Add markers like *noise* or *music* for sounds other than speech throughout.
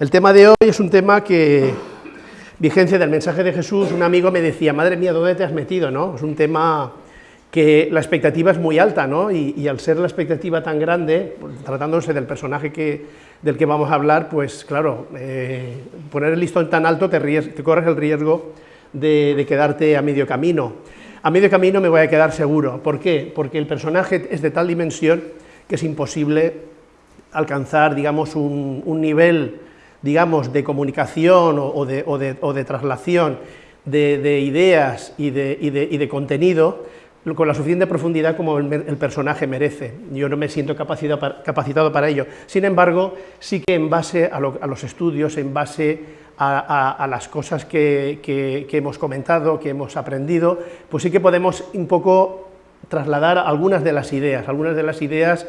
El tema de hoy es un tema que, vigencia del mensaje de Jesús, un amigo me decía, madre mía, ¿dónde te has metido? ¿no? Es un tema que la expectativa es muy alta, ¿no? y, al ser la expectativa tan grande, tratándose del personaje que, del que vamos a hablar, pues claro, eh, poner el listón tan alto te, corres el riesgo de, quedarte a medio camino. A medio camino me voy a quedar seguro, ¿por qué? Porque el personaje es de tal dimensión que es imposible alcanzar, digamos, un nivel, digamos, de comunicación o, de, o de, o de traslación de, de ideas y de, y de contenido con la suficiente profundidad como el, personaje merece. Yo no me siento capacitado para, ello. Sin embargo, sí que en base a, lo, a los estudios, en base a las cosas que, que, que, hemos comentado, que hemos aprendido, pues sí que podemos un poco trasladar algunas de las ideas, algunas de las ideas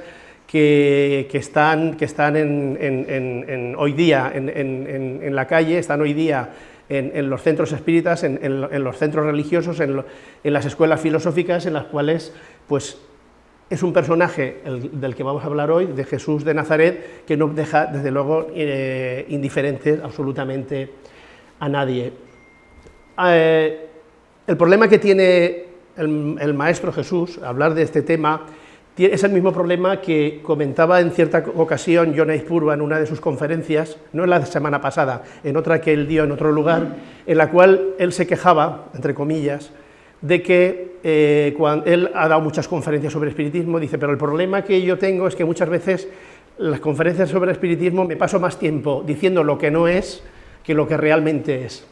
que, están, que están en, hoy día en la calle, están hoy día en, los centros espíritas, en, los centros religiosos, en, las escuelas filosóficas, en las cuales pues, es un personaje el, del que vamos a hablar hoy, de Jesús de Nazaret, que no deja, desde luego, eh, indiferente absolutamente a nadie. Eh, el problema que tiene el, el Maestro Jesús, hablar de este tema, es el mismo problema que comentaba en cierta ocasión John Purva en una de sus conferencias, no en la semana pasada, en otra que él dio en otro lugar, en la cual él se quejaba, entre comillas, de que eh, cuando él ha dado muchas conferencias sobre espiritismo, dice, pero el problema que yo tengo es que muchas veces las conferencias sobre espiritismo me paso más tiempo diciendo lo que no es que lo que realmente es.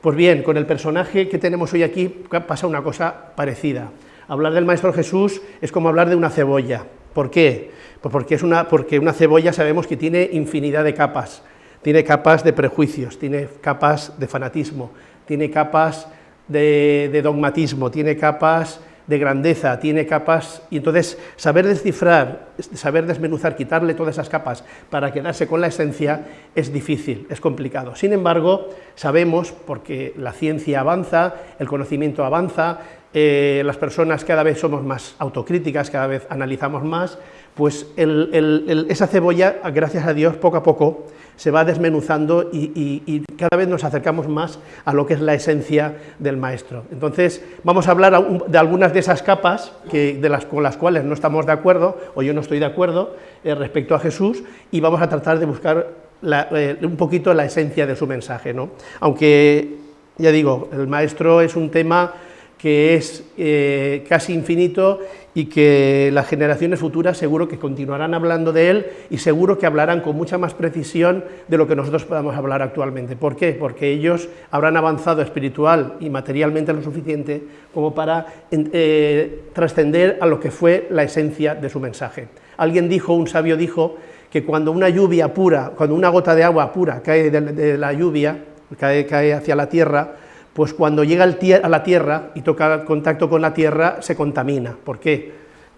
Pues bien, con el personaje que tenemos hoy aquí pasa una cosa parecida. Hablar del Maestro Jesús es como hablar de una cebolla. ¿Por qué? Pues porque, es una, porque una cebolla sabemos que tiene infinidad de capas, tiene capas de prejuicios, tiene capas de fanatismo, tiene capas de, de dogmatismo, tiene capas de grandeza, tiene capas, y entonces saber descifrar, saber desmenuzar, quitarle todas esas capas para quedarse con la esencia es difícil, es complicado. Sin embargo, sabemos, porque la ciencia avanza, el conocimiento avanza, eh, las personas cada vez somos más autocríticas, cada vez analizamos más, pues el, esa cebolla, gracias a Dios, poco a poco se va desmenuzando y, cada vez nos acercamos más a lo que es la esencia del maestro. Entonces, vamos a hablar de algunas de esas capas de con las cuales no estamos de acuerdo, o yo no estoy de acuerdo, eh, respecto a Jesús, y vamos a tratar de buscar eh, un poquito la esencia de su mensaje. ¿no? Aunque, ya digo, el maestro es un tema que es eh, casi infinito y que las generaciones futuras seguro que continuarán hablando de él y seguro que hablarán con mucha más precisión de lo que nosotros podamos hablar actualmente. ¿Por qué? Porque ellos habrán avanzado espiritual y materialmente lo suficiente como para eh, trascender a lo que fue la esencia de su mensaje. Alguien dijo, un sabio dijo, que cuando una lluvia pura, cuando una gota de agua pura cae de, la lluvia, cae, cae hacia la tierra, pues cuando llega a la Tierra y toca contacto con la Tierra, se contamina. ¿Por qué?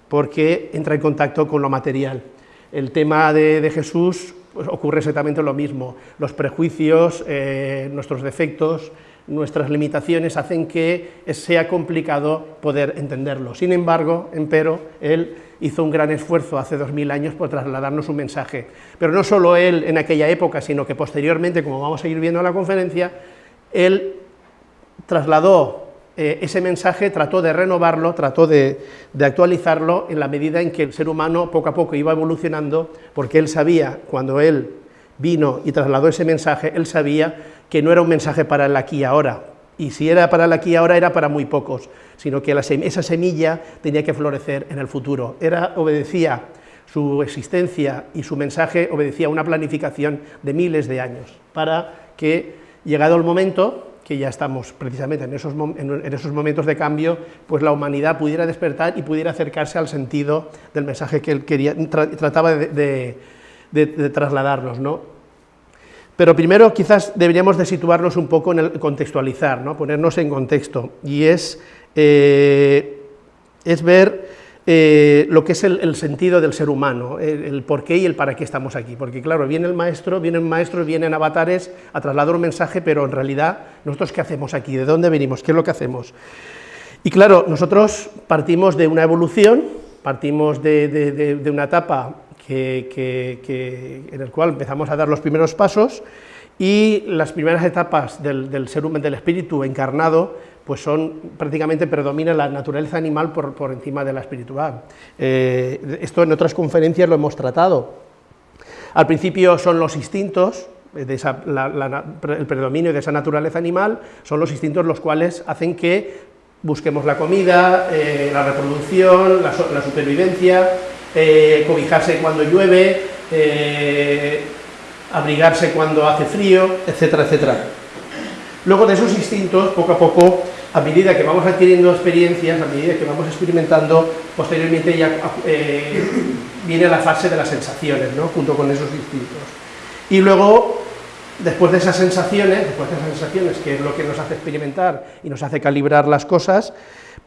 Porque entra en contacto con lo material. El tema de, Jesús pues, ocurre exactamente lo mismo. Los prejuicios, eh, nuestros defectos, nuestras limitaciones hacen que sea complicado poder entenderlo. Sin embargo, empero, él hizo un gran esfuerzo hace dos mil años por trasladarnos un mensaje. Pero no solo él en aquella época, sino que posteriormente, como vamos a ir viendo en la conferencia, él trasladó eh, ese mensaje, trató de renovarlo, trató de, actualizarlo en la medida en que el ser humano poco a poco iba evolucionando, porque él sabía, cuando él vino y trasladó ese mensaje, él sabía que no era un mensaje para el aquí ahora, y si era para el aquí ahora era para muy pocos, sino que esa semilla tenía que florecer en el futuro. Era, obedecía su existencia y su mensaje obedecía una planificación de miles de años, para que, llegado el momento, que ya estamos precisamente en esos, en esos, momentos de cambio, pues la humanidad pudiera despertar y pudiera acercarse al sentido del mensaje que él quería, tra trataba de, trasladarnos. ¿no? Pero primero quizás deberíamos de situarnos un poco en el contextualizar, ¿no? ponernos en contexto, y es, eh, es ver eh, lo que es el, sentido del ser humano, el, el, por qué y el para qué estamos aquí. Porque claro, viene el maestro, vienen maestros, vienen avatares a trasladar un mensaje, pero en realidad, ¿nosotros qué hacemos aquí? ¿De dónde venimos? ¿Qué es lo que hacemos? Y claro, nosotros partimos de una evolución, partimos de, una etapa en el cual empezamos a dar los primeros pasos y las primeras etapas del, ser humano, del espíritu encarnado, pues son, prácticamente predomina la naturaleza animal por, por encima de la espiritual. Eh, esto en otras conferencias lo hemos tratado. Al principio son los instintos, el predominio de esa naturaleza animal, son los instintos los cuales hacen que busquemos la comida, eh, la reproducción, la, supervivencia, eh, cobijarse cuando llueve, abrigarse cuando hace frío, etcétera, etcétera. Luego de esos instintos, poco a poco, a medida que vamos adquiriendo experiencias, a medida que vamos experimentando, posteriormente ya eh, viene la fase de las sensaciones, ¿no? junto con esos instintos. Y luego, después de esas sensaciones, después de esas sensaciones, que es lo que nos hace experimentar y nos hace calibrar las cosas,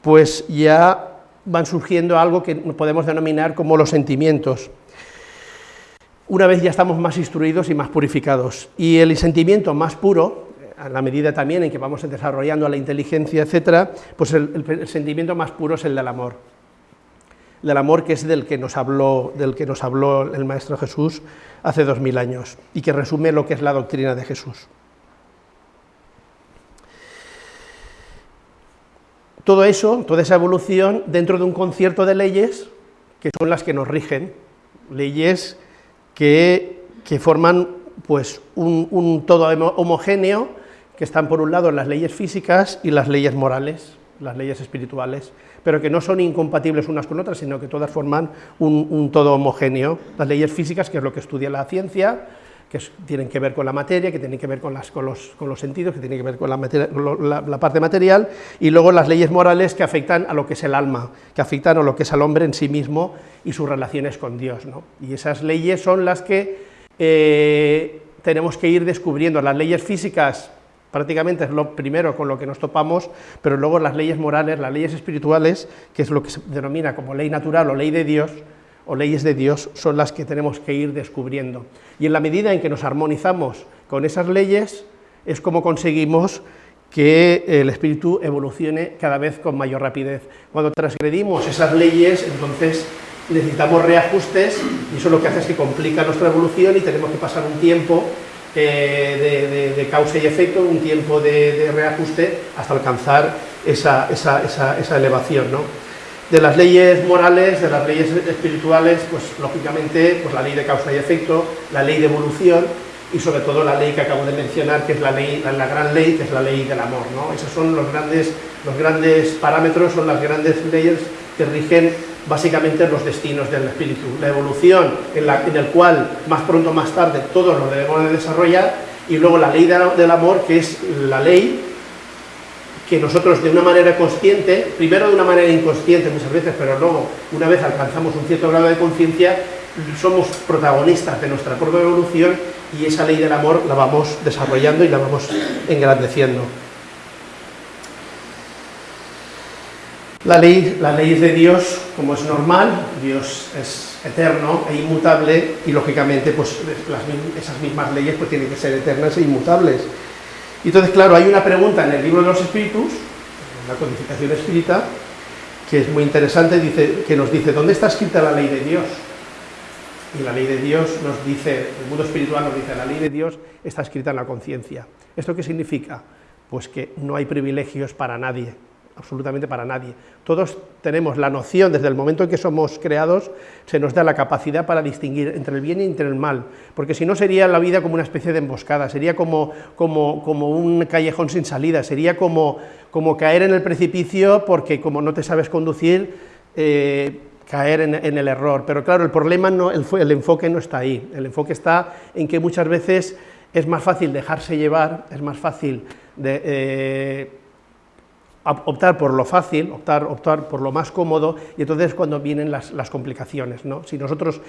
pues ya van surgiendo algo que podemos denominar como los sentimientos una vez ya estamos más instruidos y más purificados. Y el sentimiento más puro, a la medida también en que vamos desarrollando la inteligencia, etcétera, pues el, sentimiento más puro es el del amor. Del amor que es del que, nos habló, del que nos habló el Maestro Jesús hace dos mil años y que resume lo que es la doctrina de Jesús. Todo eso, toda esa evolución, dentro de un concierto de leyes que son las que nos rigen, leyes que, forman pues, un, todo homogéneo, que están por un lado las leyes físicas y las leyes morales, las leyes espirituales, pero que no son incompatibles unas con otras, sino que todas forman un, todo homogéneo. Las leyes físicas, que es lo que estudia la ciencia, que tienen que ver con la materia, que tienen que ver con, los, sentidos, que tienen que ver con la, parte material, y luego las leyes morales que afectan a lo que es el alma, que afectan a lo que es al hombre en sí mismo y sus relaciones con Dios. ¿no? Y esas leyes son las que eh, tenemos que ir descubriendo. Las leyes físicas prácticamente es lo primero con lo que nos topamos, pero luego las leyes morales, las leyes espirituales, que es lo que se denomina como ley natural o ley de Dios, o leyes de Dios, son las que tenemos que ir descubriendo. Y en la medida en que nos armonizamos con esas leyes, es como conseguimos que el espíritu evolucione cada vez con mayor rapidez. Cuando transgredimos esas leyes, entonces necesitamos reajustes y eso lo que hace es que complica nuestra evolución y tenemos que pasar un tiempo eh, de, causa y efecto, un tiempo de, reajuste hasta alcanzar esa, esa, elevación. ¿no? De las leyes morales, de las leyes espirituales, pues lógicamente pues, la ley de causa y efecto, la ley de evolución y sobre todo la ley que acabo de mencionar, que es la, ley, la, gran ley, que es la ley del amor. ¿no? Esos son los grandes, los grandes parámetros, son las grandes leyes que rigen básicamente los destinos del espíritu. La evolución en, la, en el cual más pronto o más tarde todos lo debemos de desarrollar y luego la ley del amor que es la ley que nosotros de una manera consciente, primero de una manera inconsciente muchas veces, pero luego una vez alcanzamos un cierto grado de conciencia, somos protagonistas de nuestra propia evolución y esa ley del amor la vamos desarrollando y la vamos engrandeciendo. La ley, de Dios, como es normal, Dios es eterno e inmutable y lógicamente pues, esas mismas leyes pues, tienen que ser eternas e inmutables. Entonces, claro, hay una pregunta en el libro de los espíritus, en la codificación espírita, que es muy interesante, dice, que nos dice, ¿dónde está escrita la ley de Dios? Y la ley de Dios nos dice, el mundo espiritual nos dice, la ley de Dios está escrita en la conciencia. ¿Esto qué significa? Pues que no hay privilegios para nadie, absolutamente para nadie. Todos tenemos la noción, desde el momento en que somos creados, se nos da la capacidad para distinguir entre el bien y entre el mal, porque si no sería la vida como una especie de emboscada, sería como, como, como un callejón sin salida, sería como, como caer en el precipicio porque como no te sabes conducir, eh, caer en, el error. Pero claro, el problema, no, el, el enfoque no está ahí, el enfoque está en que muchas veces es más fácil dejarse llevar, es más fácil de, eh, optar por lo fácil, optar, optar por lo más cómodo, y entonces cuando vienen las, complicaciones. ¿no? Si nosotros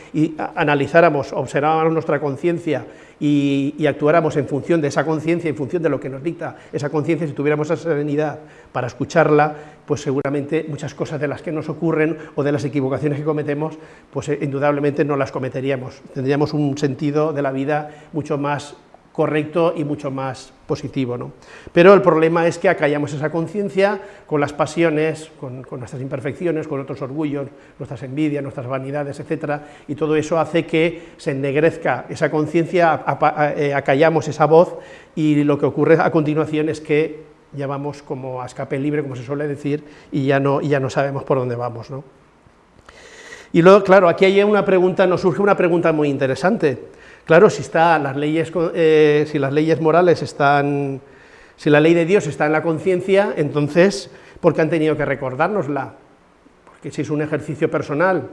analizáramos, observáramos nuestra conciencia y, actuáramos en función de esa conciencia, en función de lo que nos dicta esa conciencia, si tuviéramos esa serenidad para escucharla, pues seguramente muchas cosas de las que nos ocurren o de las equivocaciones que cometemos, pues eh, indudablemente no las cometeríamos. Tendríamos un sentido de la vida mucho más correcto y mucho más positivo. ¿no? Pero el problema es que acallamos esa conciencia con las pasiones, con, nuestras imperfecciones, con otros orgullos, nuestras envidias, nuestras vanidades, etcétera, y todo eso hace que se ennegrezca esa conciencia, eh, acallamos esa voz, y lo que ocurre a continuación es que ya vamos como a escape libre, como se suele decir, y ya no, ya no sabemos por dónde vamos. ¿no? Y luego, claro, aquí hay una pregunta, nos surge una pregunta muy interesante, Claro, si, está las leyes, eh, si las leyes morales están, si la ley de Dios está en la conciencia, entonces, ¿por qué han tenido que recordárnosla? Porque si es un ejercicio personal,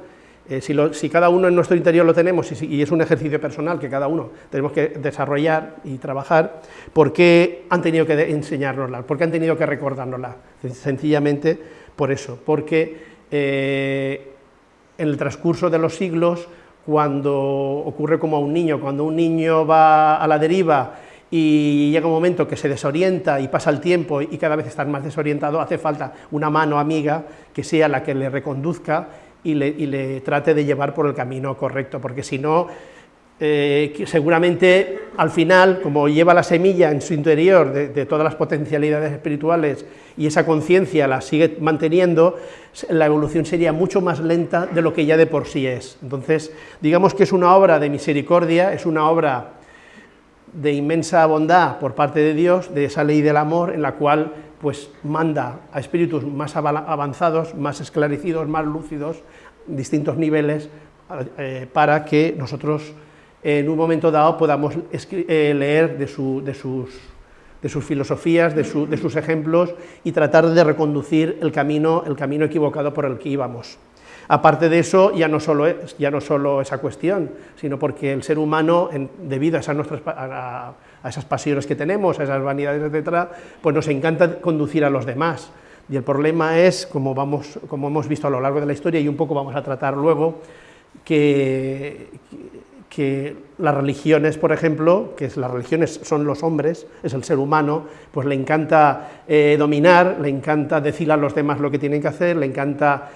eh, si, cada uno en nuestro interior lo tenemos y, es un ejercicio personal que cada uno tenemos que desarrollar y trabajar, ¿por qué han tenido que enseñárnosla? ¿Por qué han tenido que recordárnosla? Sencillamente por eso, porque eh, en el transcurso de los siglos cuando ocurre como a un niño, cuando un niño va a la deriva y llega un momento que se desorienta y pasa el tiempo y cada vez está más desorientado, hace falta una mano amiga que sea la que le reconduzca y le, y le trate de llevar por el camino correcto, porque si no, eh, seguramente al final, como lleva la semilla en su interior de, todas las potencialidades espirituales y esa conciencia la sigue manteniendo, la evolución sería mucho más lenta de lo que ya de por sí es. Entonces, digamos que es una obra de misericordia, es una obra de inmensa bondad por parte de Dios, de esa ley del amor, en la cual pues manda a espíritus más avanzados, más esclarecidos, más lúcidos, distintos niveles, eh, para que nosotros en un momento dado podamos eh, leer de, sus, filosofías, de, sus ejemplos y tratar de reconducir el camino, el camino equivocado por el que íbamos. Aparte de eso, ya no solo, ya no solo esa cuestión, sino porque el ser humano, debido a esas, nuestras, a, esas pasiones que tenemos, a esas vanidades, etcétera, pues nos encanta conducir a los demás. Y el problema es, como, vamos, como hemos visto a lo largo de la historia y un poco vamos a tratar luego, que, que las religiones, por ejemplo, que las religiones son los hombres, es el ser humano, pues le encanta eh, dominar, le encanta decir a los demás lo que tienen que hacer, le encanta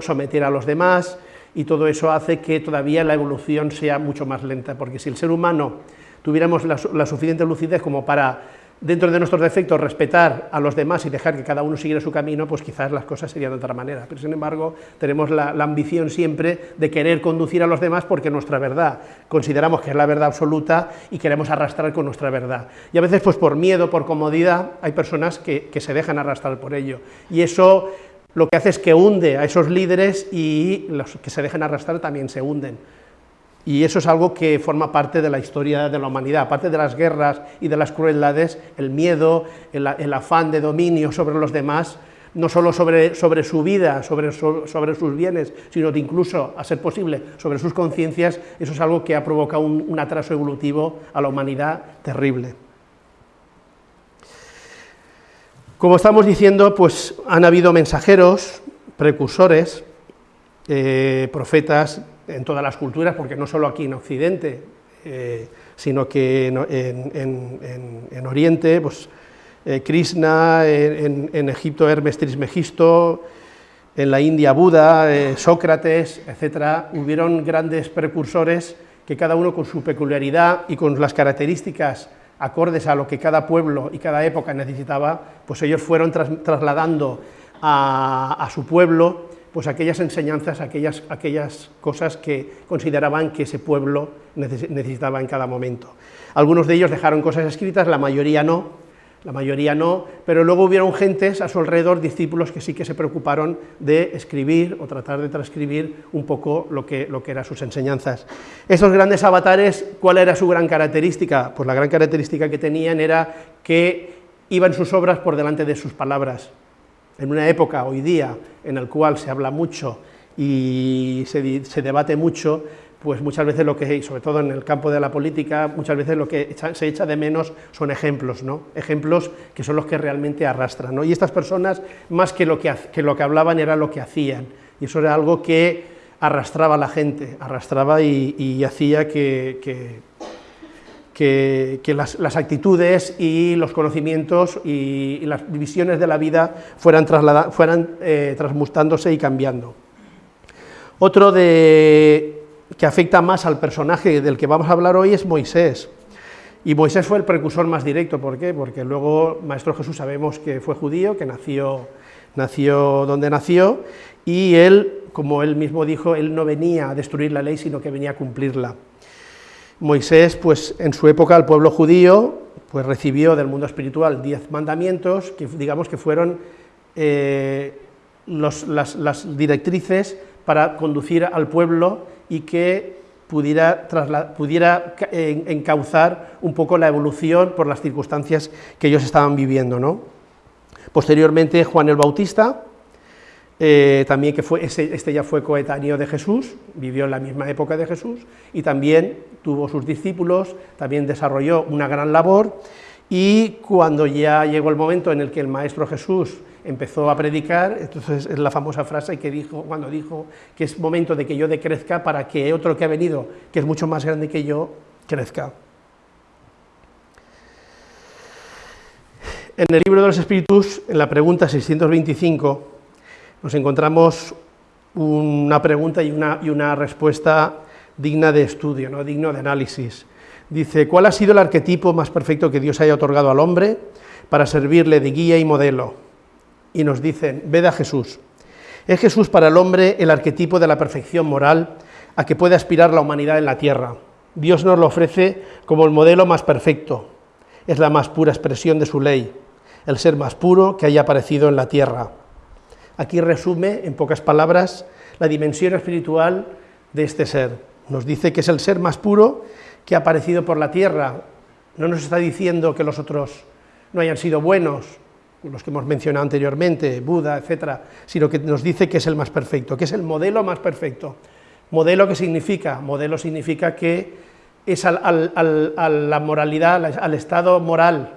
someter a los demás, y todo eso hace que todavía la evolución sea mucho más lenta, porque si el ser humano tuviéramos la suficiente lucidez como para dentro de nuestros defectos, respetar a los demás y dejar que cada uno siguiera su camino, pues quizás las cosas serían de otra manera. Pero sin embargo, tenemos la, ambición siempre de querer conducir a los demás porque nuestra verdad consideramos que es la verdad absoluta y queremos arrastrar con nuestra verdad. Y a veces, pues por miedo, por comodidad, hay personas que, que se dejan arrastrar por ello. Y eso lo que hace es que hunde a esos líderes y los que se dejan arrastrar también se hunden. Y eso es algo que forma parte de la historia de la humanidad, aparte de las guerras y de las crueldades, el miedo, el, afán de dominio sobre los demás, no solo sobre, sobre su vida, sobre, sobre, sus bienes, sino incluso, a ser posible, sobre sus conciencias, eso es algo que ha provocado un, un, atraso evolutivo a la humanidad terrible. Como estamos diciendo, pues han habido mensajeros, precursores, eh, profetas en todas las culturas, porque no solo aquí en Occidente, eh, sino que en, Oriente, pues eh, Krishna, en, Egipto Hermes Trismegisto, en la India Buda, eh, Sócrates, etcétera, hubieron grandes precursores que cada uno con su peculiaridad y con las características acordes a lo que cada pueblo y cada época necesitaba, pues ellos fueron trasladando a su pueblo pues aquellas enseñanzas, aquellas, aquellas cosas que consideraban que ese pueblo necesitaba en cada momento. Algunos de ellos dejaron cosas escritas, la mayoría no, la mayoría no, pero luego hubieron gentes a su alrededor, discípulos que sí que se preocuparon de escribir o tratar de transcribir un poco lo que, lo que eran sus enseñanzas. Esos grandes avatares, ¿cuál era su gran característica? Pues la gran característica que tenían era que iban sus obras por delante de sus palabras, en una época hoy día en la cual se habla mucho y se, debate mucho, pues muchas veces lo que, sobre todo en el campo de la política, muchas veces lo que se echa de menos son ejemplos, ¿no? ejemplos que son los que realmente arrastran. ¿no? Y estas personas, más que lo que, que lo que hablaban, era lo que hacían, y eso era algo que arrastraba a la gente, arrastraba y, hacía que, las, actitudes y los conocimientos y, las visiones de la vida fueran, fueran eh, transmutándose y cambiando. Otro de, que afecta más al personaje del que vamos a hablar hoy es Moisés. Y Moisés fue el precursor más directo, ¿por qué? Porque luego Maestro Jesús sabemos que fue judío, que nació, nació donde nació, y él, como él mismo dijo, él no venía a destruir la ley, sino que venía a cumplirla. Moisés, pues en su época, el pueblo judío, pues recibió del mundo espiritual diez mandamientos, que digamos que fueron eh, las, directrices para conducir al pueblo y que pudiera, pudiera encauzar un poco la evolución por las circunstancias que ellos estaban viviendo. ¿no? Posteriormente, Juan el Bautista, eh, también que fue, este ya fue coetáneo de Jesús, vivió en la misma época de Jesús, y también tuvo sus discípulos, también desarrolló una gran labor, y cuando ya llegó el momento en el que el Maestro Jesús empezó a predicar, entonces es la famosa frase que dijo, cuando dijo que es momento de que yo decrezca para que otro que ha venido, que es mucho más grande que yo, crezca. En el libro de los Espíritus, en la pregunta 625, nos encontramos una pregunta y una, y una respuesta digna de estudio, ¿no? digno de análisis. Dice, ¿cuál ha sido el arquetipo más perfecto que Dios haya otorgado al hombre para servirle de guía y modelo? Y nos dicen, ved a Jesús. Es Jesús para el hombre el arquetipo de la perfección moral a que puede aspirar la humanidad en la tierra. Dios nos lo ofrece como el modelo más perfecto. Es la más pura expresión de su ley, el ser más puro que haya aparecido en la tierra. Aquí resume, en pocas palabras, la dimensión espiritual de este ser. Nos dice que es el ser más puro que ha aparecido por la tierra. No nos está diciendo que los otros no hayan sido buenos, los que hemos mencionado anteriormente, Buda, etcétera, sino que nos dice que es el más perfecto, que es el modelo más perfecto. ¿Modelo qué significa? Modelo significa que es a la moralidad, al estado moral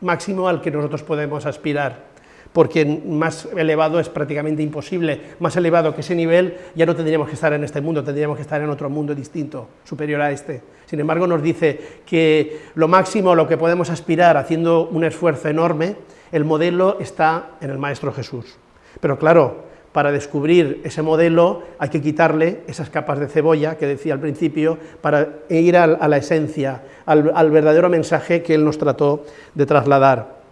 máximo al que nosotros podemos aspirar porque más elevado es prácticamente imposible, más elevado que ese nivel ya no tendríamos que estar en este mundo, tendríamos que estar en otro mundo distinto, superior a este. Sin embargo, nos dice que lo máximo lo que podemos aspirar haciendo un esfuerzo enorme, el modelo está en el Maestro Jesús. Pero claro, para descubrir ese modelo hay que quitarle esas capas de cebolla que decía al principio, para ir a, la esencia, al verdadero mensaje que Él nos trató de trasladar.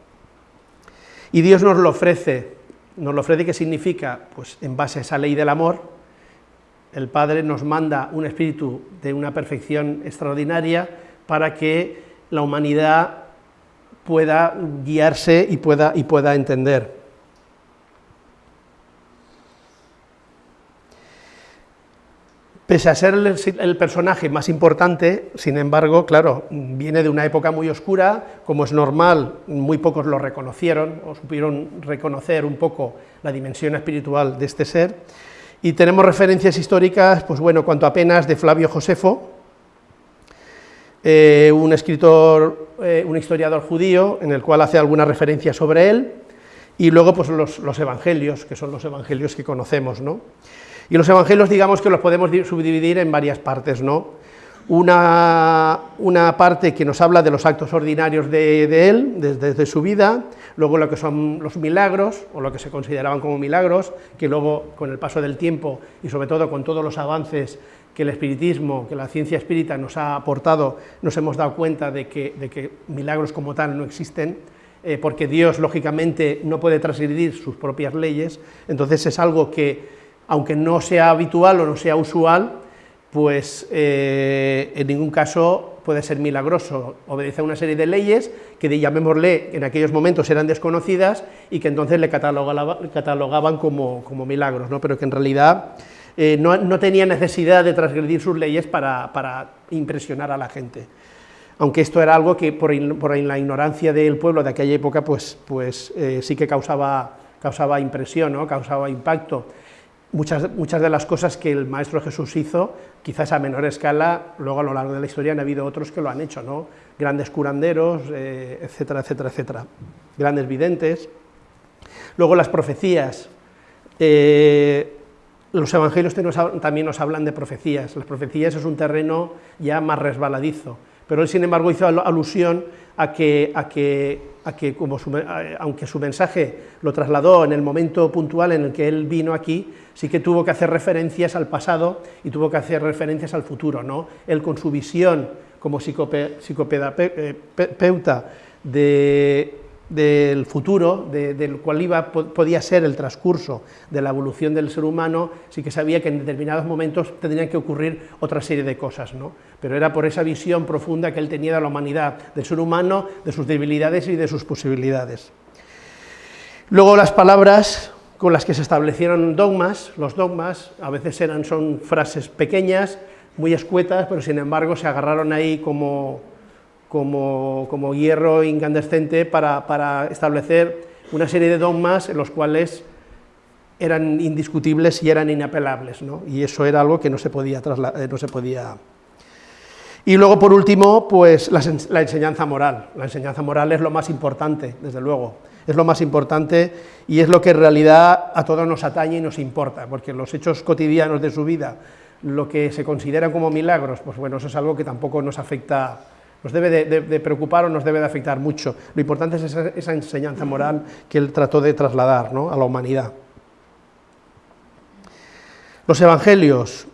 Y Dios nos lo ofrece, nos lo ofrece, ¿qué significa? Pues en base a esa ley del amor, el Padre nos manda un espíritu de una perfección extraordinaria para que la humanidad pueda guiarse y pueda, y pueda entender. Pese a ser el, personaje más importante, sin embargo, claro, viene de una época muy oscura, como es normal, muy pocos lo reconocieron o supieron reconocer un poco la dimensión espiritual de este ser, y tenemos referencias históricas, pues bueno, cuanto apenas de Flavio Josefo, eh, un escritor, eh, un historiador judío, en el cual hace alguna referencia sobre él, y luego pues los, los evangelios, que son los evangelios que conocemos, ¿no? Y los evangelios, digamos que los podemos subdividir en varias partes, ¿no? Una, una parte que nos habla de los actos ordinarios de, él, desde, su vida, luego lo que son los milagros, o lo que se consideraban como milagros, que luego, con el paso del tiempo, y sobre todo con todos los avances que el espiritismo, que la ciencia espírita nos ha aportado, nos hemos dado cuenta de que, de que milagros como tal no existen, eh, porque Dios, lógicamente, no puede transgredir sus propias leyes, entonces es algo que aunque no sea habitual o no sea usual, pues eh, en ningún caso puede ser milagroso, obedece a una serie de leyes que, llamémosle, en aquellos momentos eran desconocidas y que entonces le catalogaban como, milagros, ¿no? pero que en realidad eh, no, tenía necesidad de transgredir sus leyes para, impresionar a la gente. Aunque esto era algo que por, la ignorancia del pueblo de aquella época, pues, pues eh, sí que causaba, causaba impresión, ¿no? causaba impacto. Muchas, muchas de las cosas que el Maestro Jesús hizo, quizás a menor escala, luego a lo largo de la historia han habido otros que lo han hecho, ¿no? grandes curanderos, eh, etcétera, etcétera, etcétera, grandes videntes. Luego las profecías, eh, los evangelios también nos hablan de profecías, las profecías es un terreno ya más resbaladizo, pero él sin embargo hizo alusión a que, a que, a que como aunque su mensaje lo trasladó en el momento puntual en el que él vino aquí, sí que tuvo que hacer referencias al pasado y tuvo que hacer referencias al futuro. ¿no? Él con su visión como psicoterapeuta de, del futuro, del cual iba, podía ser el transcurso de la evolución del ser humano, sí que sabía que en determinados momentos tendrían que ocurrir otra serie de cosas, ¿no? pero era por esa visión profunda que él tenía de la humanidad, del ser humano, de sus debilidades y de sus posibilidades. Luego las palabras con las que se establecieron dogmas, los dogmas a veces eran, son frases pequeñas, muy escuetas, pero sin embargo se agarraron ahí como como, hierro incandescente para, establecer una serie de dogmas en los cuales eran indiscutibles y eran inapelables, ¿no? y eso era algo que no se podía eh, no se podía... Y luego, por último, pues la, la, enseñanza moral. La enseñanza moral es lo más importante, desde luego, es lo más importante y es lo que en realidad a todos nos atañe y nos importa, porque los hechos cotidianos de su vida, lo que se consideran como milagros, pues bueno, eso es algo que tampoco nos afecta nos debe de, preocupar o nos debe de afectar mucho. Lo importante es esa, enseñanza moral que él trató de trasladar a la humanidad. Los evangelios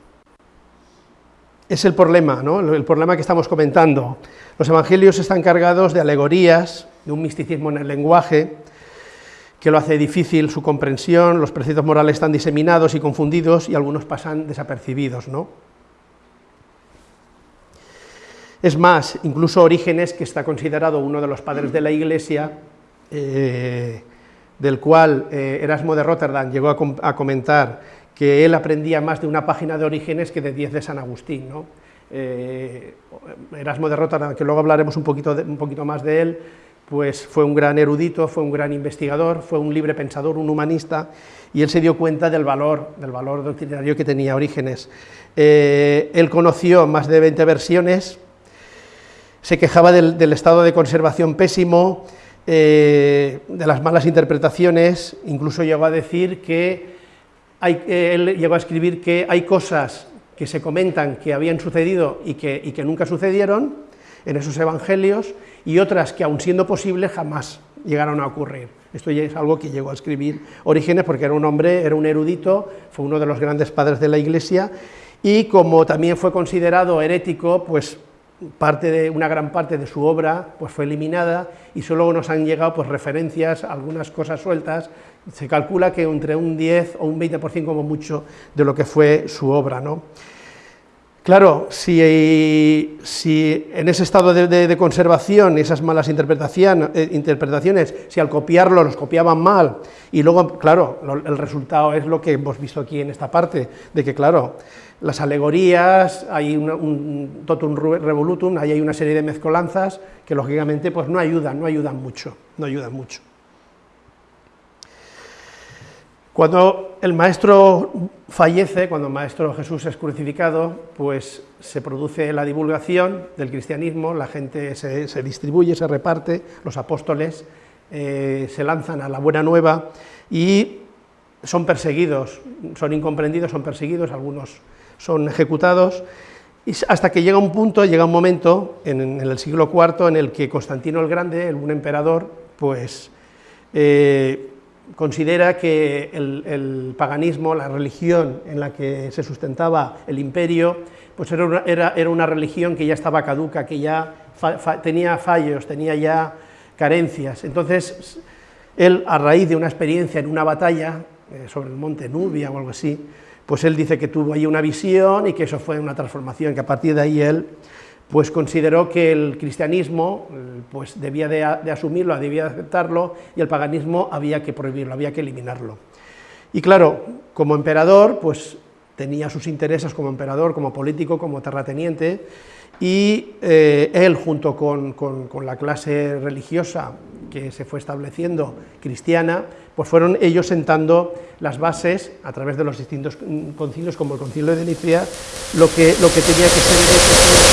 es el problema, ¿no? el problema que estamos comentando. Los evangelios están cargados de alegorías, de un misticismo en el lenguaje, que lo hace difícil su comprensión, los preceptos morales están diseminados y confundidos y algunos pasan desapercibidos. ¿no? Es más, incluso Orígenes, que está considerado uno de los padres de la Iglesia, eh, del cual eh, Erasmo de Rotterdam llegó a, comentar que él aprendía más de una página de Orígenes que de diez de San Agustín. Eh, Erasmo de Rotterdam, que luego hablaremos un poquito, un poquito más de él, pues fue un gran erudito, fue un gran investigador, fue un libre pensador, un humanista, y él se dio cuenta del valor, del valor doctrinario que tenía Orígenes. él conoció más de 20 versiones, se quejaba del, estado de conservación pésimo, eh, de las malas interpretaciones, incluso llegó a decir que, eh, él llegó a escribir que hay cosas que se comentan que habían sucedido y que, y que nunca sucedieron en esos evangelios, y otras que aun siendo posible jamás llegaron a ocurrir. Esto ya es algo que llegó a escribir Orígenes porque era un hombre, era un erudito, fue uno de los grandes padres de la Iglesia, y como también fue considerado herético, pues parte de, una gran parte de su obra pues fue eliminada y solo nos han llegado pues, referencias, algunas cosas sueltas, se calcula que entre un 10 o un 20% como mucho de lo que fue su obra. ¿no? Claro, si, si, en ese estado de, conservación, esas malas eh, interpretaciones, si al copiarlo los copiaban mal, y luego, claro, el resultado es lo que hemos visto aquí en esta parte, de que, claro, las alegorías, hay un totum revolutum, ahí hay una serie de mezcolanzas que lógicamente pues no ayudan, no ayudan mucho, no ayudan mucho. Cuando el maestro fallece, cuando el maestro Jesús es crucificado, pues se produce la divulgación del cristianismo, la gente se, distribuye, se reparte, los apóstoles eh, se lanzan a la buena nueva y son perseguidos, son incomprendidos, son perseguidos, algunos son ejecutados, y hasta que llega un punto, llega un momento en, el siglo IV en el que Constantino el Grande, un emperador, pues eh, considera que el, paganismo, la religión en la que se sustentaba el imperio, pues era una, era, una religión que ya estaba caduca, que ya tenía fallos, tenía ya carencias. Entonces, él, a raíz de una experiencia en una batalla eh, sobre el monte Nubia o algo así, pues él dice que tuvo ahí una visión y que eso fue una transformación, que a partir de ahí él pues consideró que el cristianismo pues debía de, asumirlo, debía de aceptarlo, y el paganismo había que prohibirlo, había que eliminarlo. Y claro, como emperador, pues tenía sus intereses como emperador, como político, como terrateniente, y eh, él junto con, la clase religiosa que se fue estableciendo cristiana, pues fueron ellos sentando las bases a través de los distintos concilios, como el concilio de Nicea, lo que, lo que tenía que ser...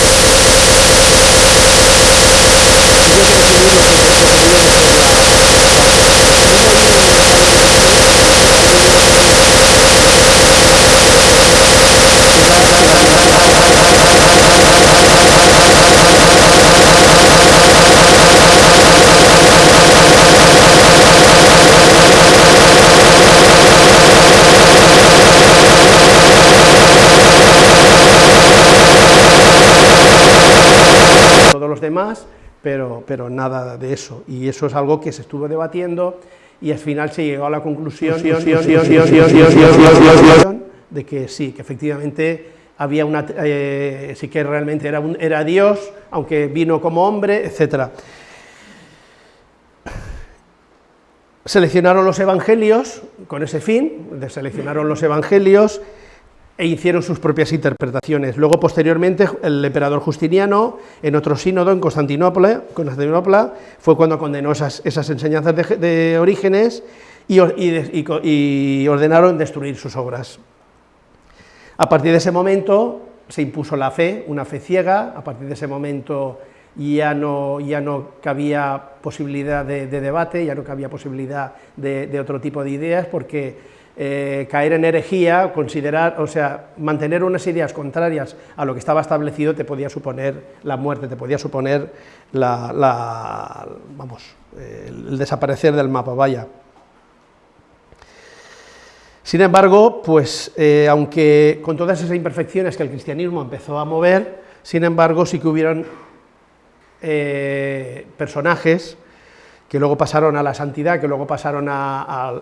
demás, pero, pero nada de eso, y eso es algo que se estuvo debatiendo, y al final se llegó a la conclusión de que sí, que efectivamente había una, eh, sí que realmente era, un, era Dios, aunque vino como hombre, etc. Seleccionaron los evangelios con ese fin, seleccionaron los evangelios e hicieron sus propias interpretaciones. Luego, posteriormente, el emperador Justiniano, en otro sínodo en Constantinopla, fue cuando condenó esas, enseñanzas de, Orígenes y, ordenaron destruir sus obras. A partir de ese momento se impuso la fe, una fe ciega, a partir de ese momento ya no, ya no posibilidad de, debate, ya no cabía posibilidad de, otro tipo de ideas, porque eh, caer en herejía, considerar, o sea, mantener unas ideas contrarias a lo que estaba establecido te podía suponer la muerte, te podía suponer la, vamos, el desaparecer del mapa, vaya. Sin embargo, pues, eh, aunque con todas esas imperfecciones que el cristianismo empezó a mover, sin embargo, sí que hubieron eh, personajes que luego pasaron a la santidad, que luego pasaron a,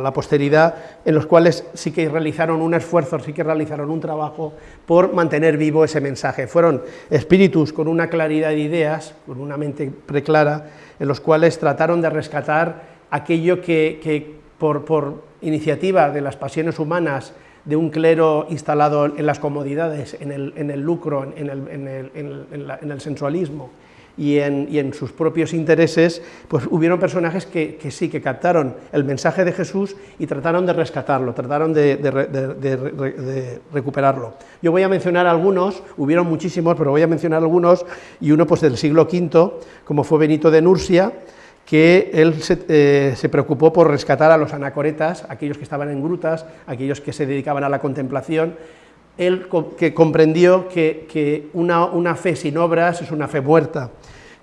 la posteridad, en los cuales sí que realizaron un esfuerzo, sí que realizaron un trabajo por mantener vivo ese mensaje. Fueron espíritus con una claridad de ideas, con una mente preclara, en los cuales trataron de rescatar aquello que, por iniciativa de las pasiones humanas, de un clero instalado en las comodidades, en el, lucro, en el, sensualismo y, en, sus propios intereses, pues hubieron personajes que, sí, que captaron el mensaje de Jesús y trataron de rescatarlo, trataron de, recuperarlo. Yo voy a mencionar algunos, hubieron muchísimos, pero voy a mencionar algunos, y uno pues del siglo V, como fue Benito de Nursia, que él eh, se, preocupó por rescatar a los anacoretas, aquellos que estaban en grutas, aquellos que se dedicaban a la contemplación, él que comprendió que, una, fe sin obras es una fe muerta.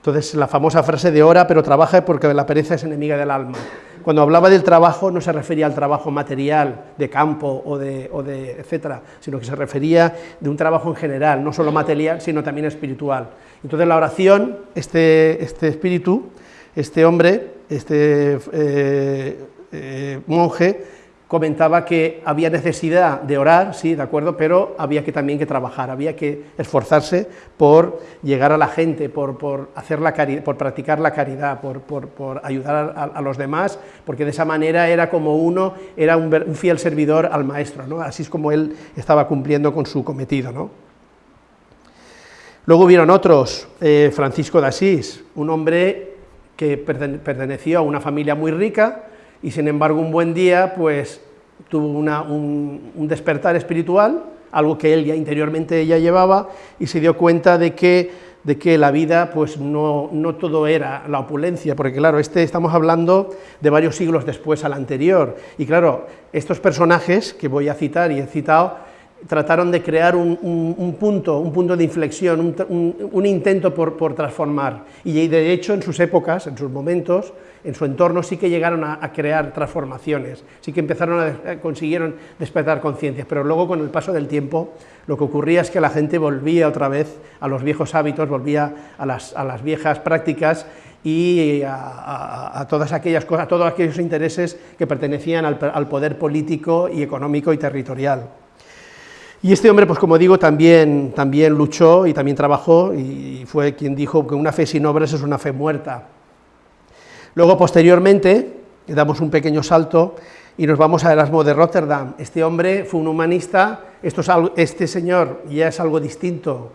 Entonces, la famosa frase de ora, pero trabaja porque la pereza es enemiga del alma. Cuando hablaba del trabajo, no se refería al trabajo material, de campo o de, etcétera, sino que se refería de un trabajo en general, no solo material, sino también espiritual. Entonces, la oración, este, este espíritu, este hombre, este eh, eh, monje, comentaba que había necesidad de orar, sí, de acuerdo, pero había que también que trabajar, había que esforzarse por llegar a la gente, por, hacer la por practicar la caridad, por, ayudar a, los demás, porque de esa manera era como uno, era un, fiel servidor al maestro, ¿no? así es como él estaba cumpliendo con su cometido. ¿no? Luego hubieron otros, eh, Francisco de Asís, un hombre que perteneció a una familia muy rica y sin embargo un buen día pues tuvo un, despertar espiritual, algo que él ya interiormente ya llevaba y se dio cuenta de que de que la vida pues no, no, todo era la opulencia, porque claro, este estamos hablando de varios siglos después al anterior, y claro, estos personajes que voy a citar y he citado, trataron de crear un, punto, un punto de inflexión, un, intento por, transformar. Y de hecho, en sus épocas, en sus momentos, en su entorno, sí que llegaron a, crear transformaciones, sí que empezaron a, eh, consiguieron despertar conciencias, pero luego con el paso del tiempo, lo que ocurría es que la gente volvía otra vez a los viejos hábitos, volvía a las, viejas prácticas y a, todas aquellas cosas, a todos aquellos intereses que pertenecían al poder político y económico y territorial. Y este hombre, pues como digo, también, también luchó y también trabajó y fue quien dijo que una fe sin obras es una fe muerta. Luego, posteriormente, damos un pequeño salto y nos vamos a Erasmo de Rotterdam. Este hombre fue un humanista, este señor ya es algo distinto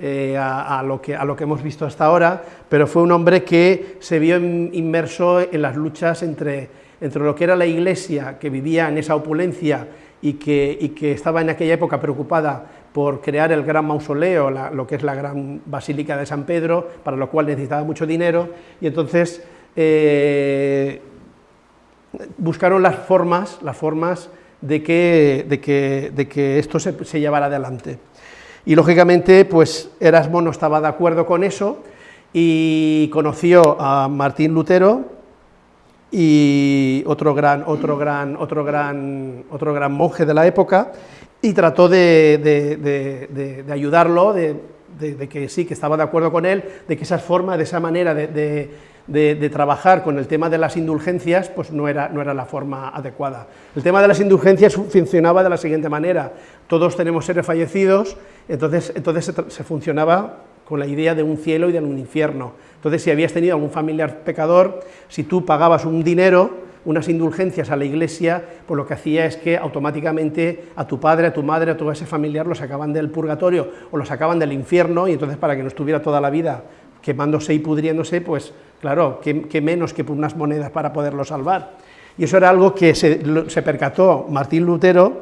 eh, a, lo que, hemos visto hasta ahora, pero fue un hombre que se vio inmerso en las luchas entre, entre lo que era la iglesia, que vivía en esa opulencia y que, que, estaba en aquella época preocupada por crear el gran mausoleo, lo que es la gran basílica de San Pedro, para lo cual necesitaba mucho dinero, y entonces eh, buscaron las formas, las formas de que, de que, de que esto se, llevara adelante. Y lógicamente, pues Erasmo no estaba de acuerdo con eso, y conoció a Martín Lutero, y otro gran, otro gran, otro gran, otro gran monje de la época, y trató de, ayudarlo, de, de, que sí, que estaba de acuerdo con él, de que esa forma, de esa manera de, trabajar con el tema de las indulgencias, pues no era, no era la forma adecuada. El tema de las indulgencias funcionaba de la siguiente manera, todos tenemos seres fallecidos, entonces, entonces se, funcionaba con la idea de un cielo y de un infierno. Entonces, si habías tenido algún familiar pecador, si tú pagabas un dinero, unas indulgencias a la iglesia, pues lo que hacía es que automáticamente a tu padre, a tu madre, a todo ese familiar lo sacaban del purgatorio o lo sacaban del infierno, y entonces para que no estuviera toda la vida quemándose y pudriéndose, pues claro, qué, menos que unas monedas para poderlo salvar. Y eso era algo que se, percató Martín Lutero,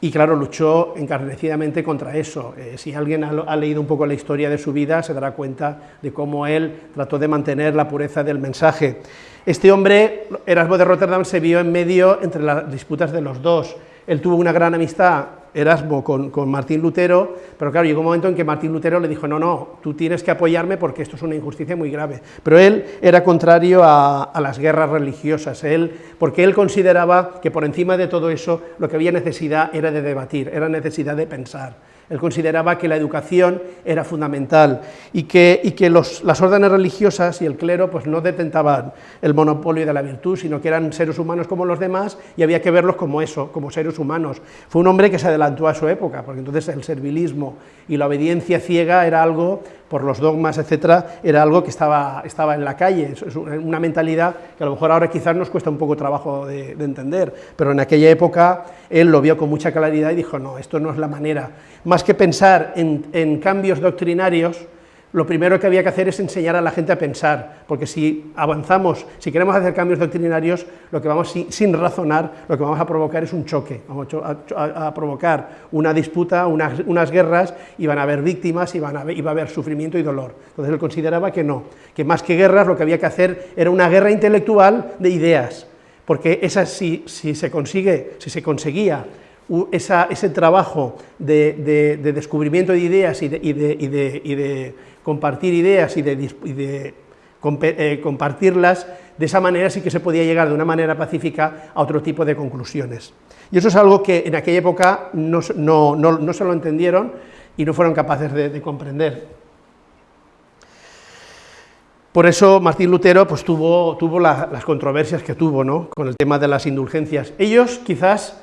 y claro, luchó encarnecidamente contra eso. Eh, si alguien ha, leído un poco la historia de su vida, se dará cuenta de cómo él trató de mantener la pureza del mensaje. Este hombre, Erasmo de Rotterdam, se vio en medio entre las disputas de los dos. Él tuvo una gran amistad, Erasmo, con, Martín Lutero, pero claro, llegó un momento en que Martín Lutero le dijo, no, no, tú tienes que apoyarme porque esto es una injusticia muy grave. Pero él era contrario a, a las guerras religiosas, él, porque él consideraba que por encima de todo eso lo que había necesidad era de debatir, era necesidad de pensar. Él consideraba que la educación era fundamental y que, y que las órdenes religiosas y el clero pues, no detentaban el monopolio de la virtud, sino que eran seres humanos como los demás y había que verlos como eso, como seres humanos. Fue un hombre que se adelantó a su época, porque entonces el servilismo y la obediencia ciega era algo por los dogmas, etcétera, era algo que estaba, estaba en la calle, es una mentalidad que a lo mejor ahora quizás nos cuesta un poco trabajo de, entender, pero en aquella época él lo vio con mucha claridad y dijo, no, esto no es la manera. Más que pensar en, en cambios doctrinarios, lo primero que había que hacer es enseñar a la gente a pensar, porque si avanzamos, si queremos hacer cambios doctrinarios, lo que vamos sin, razonar, lo que vamos a provocar es un choque, vamos a, provocar una disputa, unas, guerras, y van a haber víctimas y, van a, y va a haber sufrimiento y dolor. Entonces él consideraba que no, que más que guerras lo que había que hacer era una guerra intelectual de ideas, porque esa si, si se consigue, si se conseguía ese trabajo de, descubrimiento de ideas y de compartir ideas y de, eh, compartirlas, de esa manera sí que se podía llegar de una manera pacífica a otro tipo de conclusiones. Y eso es algo que en aquella época no, se lo entendieron y no fueron capaces de, comprender. Por eso Martín Lutero pues, tuvo, tuvo las controversias que tuvo ¿no? con el tema de las indulgencias. Ellos quizás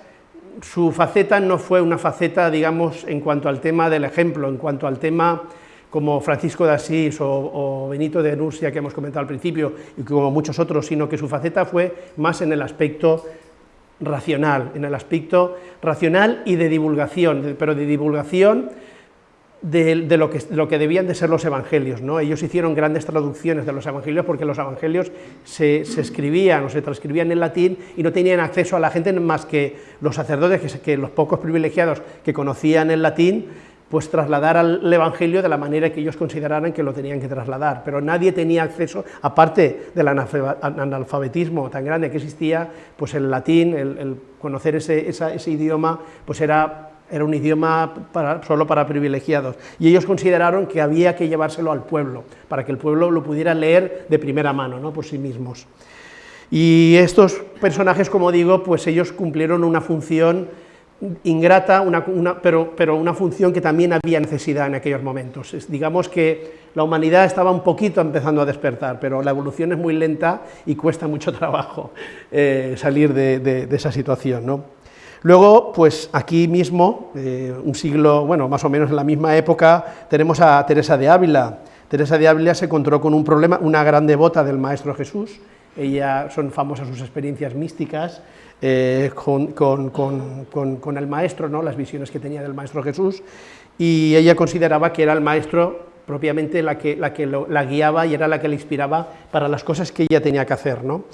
su faceta no fue una faceta, digamos, en cuanto al tema del ejemplo, en cuanto al tema como Francisco de Asís o, Benito de Nursia, que hemos comentado al principio, y como muchos otros, sino que su faceta fue más en el aspecto racional, en el aspecto racional y de divulgación, pero de divulgación de, lo, que, lo, que, debían de ser los evangelios. ¿no? Ellos hicieron grandes traducciones de los evangelios porque los evangelios se, escribían o se transcribían en latín y no tenían acceso a la gente más que los sacerdotes, que, que los pocos privilegiados que conocían el latín, pues trasladar al Evangelio de la manera que ellos consideraran que lo tenían que trasladar, pero nadie tenía acceso, aparte del analfabetismo tan grande que existía, pues el latín, el, conocer ese, idioma, pues era, un idioma solo para privilegiados, y ellos consideraron que había que llevárselo al pueblo, para que el pueblo lo pudiera leer de primera mano, ¿no? por sí mismos. Y estos personajes, como digo, pues ellos cumplieron una función ingrata, pero, pero, una función que también había necesidad en aquellos momentos. digamos que la humanidad estaba un poquito empezando a despertar, pero la evolución es muy lenta y cuesta mucho *laughs* trabajo eh, salir de, esa situación. ¿no? Luego, pues aquí mismo, eh, un siglo, bueno, más o menos en la misma época, tenemos a Teresa de Ávila. Teresa de Ávila se encontró con un problema, una gran devota del Maestro Jesús, ella son famosas sus experiencias místicas, eh, con, el maestro, ¿no? las visiones que tenía del maestro Jesús, y ella consideraba que era el maestro propiamente la que, la, que la guiaba y era la que le inspiraba para las cosas que ella tenía que hacer. ¿no?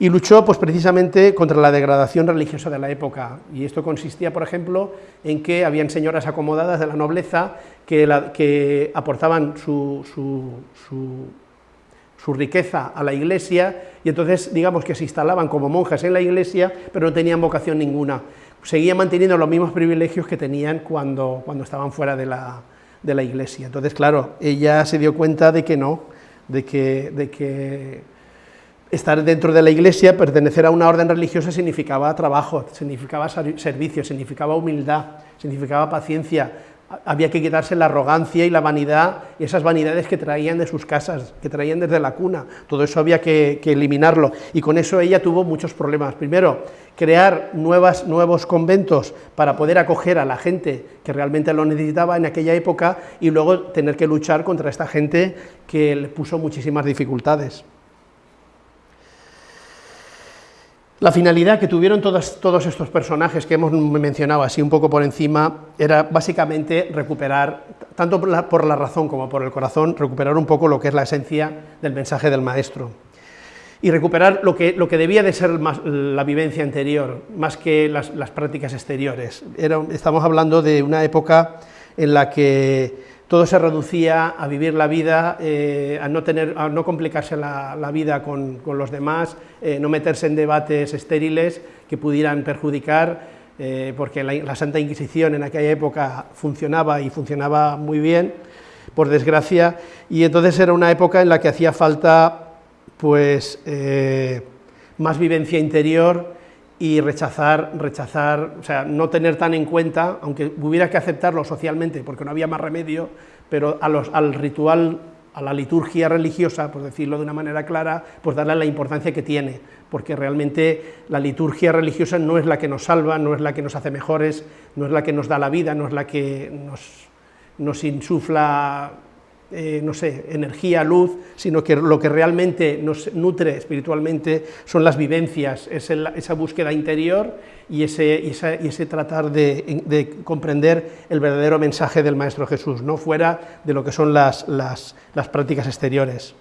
Y luchó pues, precisamente contra la degradación religiosa de la época, y esto consistía, por ejemplo, en que habían señoras acomodadas de la nobleza que, que aportaban su riqueza a la iglesia y entonces digamos que se instalaban como monjas en la iglesia, pero no tenían vocación ninguna. Seguían manteniendo los mismos privilegios que tenían cuando, cuando estaban fuera de la, de la iglesia. Entonces, claro, ella se dio cuenta de que no, de que, de que estar dentro de la iglesia, pertenecer a una orden religiosa significaba trabajo, significaba servicio, significaba humildad, significaba paciencia, había que quitarse la arrogancia y la vanidad, esas vanidades que traían de sus casas, que traían desde la cuna, todo eso había que, eliminarlo, y con eso ella tuvo muchos problemas. Primero, crear nuevos conventos para poder acoger a la gente que realmente lo necesitaba en aquella época, y luego tener que luchar contra esta gente que le puso muchísimas dificultades. La finalidad que tuvieron todos, estos personajes que hemos mencionado así un poco por encima era básicamente recuperar, tanto por la, razón como por el corazón, recuperar un poco lo que es la esencia del mensaje del maestro y recuperar lo que, lo que debía de ser la vivencia anterior, más que las, prácticas exteriores. estamos hablando de una época en la que todo se reducía a vivir la vida, eh, a, no tener, a no complicarse la, vida con, los demás, eh, no meterse en debates estériles que pudieran perjudicar, eh, porque la, Santa Inquisición en aquella época funcionaba y funcionaba muy bien, por desgracia, y entonces era una época en la que hacía falta pues, más vivencia interior, y rechazar, rechazar, o sea, no tener tan en cuenta, aunque hubiera que aceptarlo socialmente porque no había más remedio, pero a los, al ritual, a la liturgia religiosa, por decirlo de una manera clara, pues darle la importancia que tiene, porque realmente la liturgia religiosa no es la que nos salva, no es la que nos hace mejores, no es la que nos da la vida, no es la que nos, nos insufla eh, no sé, energía, luz, sino que lo que realmente nos nutre espiritualmente son las vivencias, es esa búsqueda interior y ese, ese tratar de, comprender el verdadero mensaje del Maestro Jesús, no fuera de lo que son las, las, prácticas exteriores.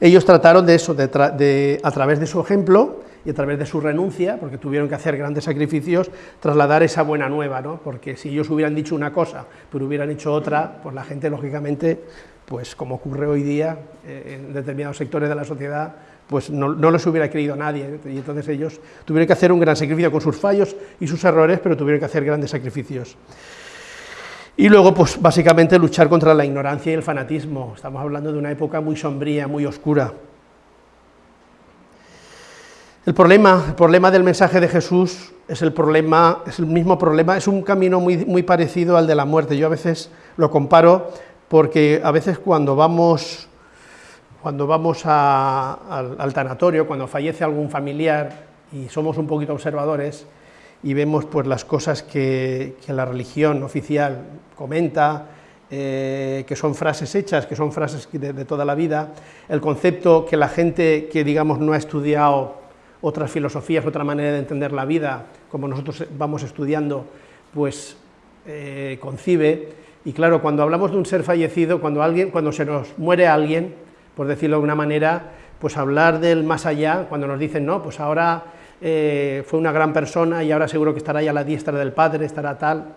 Ellos trataron de eso, de, a través de su ejemplo, y a través de su renuncia, porque tuvieron que hacer grandes sacrificios, trasladar esa buena nueva, ¿no? porque si ellos hubieran dicho una cosa, pero hubieran hecho otra, pues la gente, lógicamente, pues como ocurre hoy día eh, en determinados sectores de la sociedad, pues no, no les hubiera creído nadie, y entonces ellos tuvieron que hacer un gran sacrificio con sus fallos y sus errores, pero tuvieron que hacer grandes sacrificios. Y luego, pues básicamente luchar contra la ignorancia y el fanatismo. Estamos hablando de una época muy sombría, muy oscura. El problema, el problema del mensaje de Jesús es el, problema, es el mismo problema, es un camino muy, muy parecido al de la muerte. Yo a veces lo comparo porque a veces cuando vamos, cuando vamos al, tanatorio, cuando fallece algún familiar y somos un poquito observadores y vemos pues, las cosas que, la religión oficial comenta, eh, que son frases hechas, que son frases de, de toda la vida, el concepto que la gente que digamos no ha estudiado otras filosofías, otra manera de entender la vida, como nosotros vamos estudiando, pues eh, concibe. Y claro, cuando hablamos de un ser fallecido, cuando, alguien, cuando se nos muere alguien, por decirlo de una manera, pues hablar del más allá, cuando nos dicen, no, pues ahora eh, fue una gran persona y ahora seguro que estará ya a la diestra del Padre, estará tal,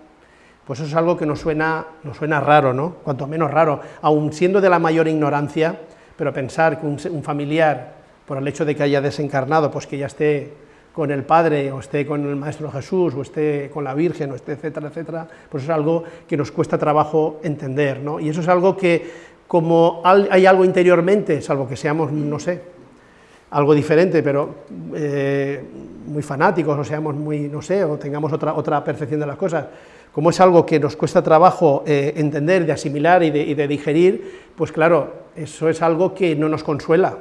pues eso es algo que nos suena, nos suena raro, ¿no? Cuanto menos raro, aun siendo de la mayor ignorancia, pero pensar que un familiar por el hecho de que haya desencarnado, pues que ya esté con el Padre, o esté con el Maestro Jesús, o esté con la Virgen, o esté, etcétera, etcétera, pues es algo que nos cuesta trabajo entender, ¿no? Y eso es algo que, como hay algo interiormente, salvo que seamos, no sé, algo diferente, pero eh, muy fanáticos, o seamos muy, no sé, o tengamos otra, otra percepción de las cosas, como es algo que nos cuesta trabajo eh, entender, de asimilar y de, y de digerir, pues claro, eso es algo que no nos consuela,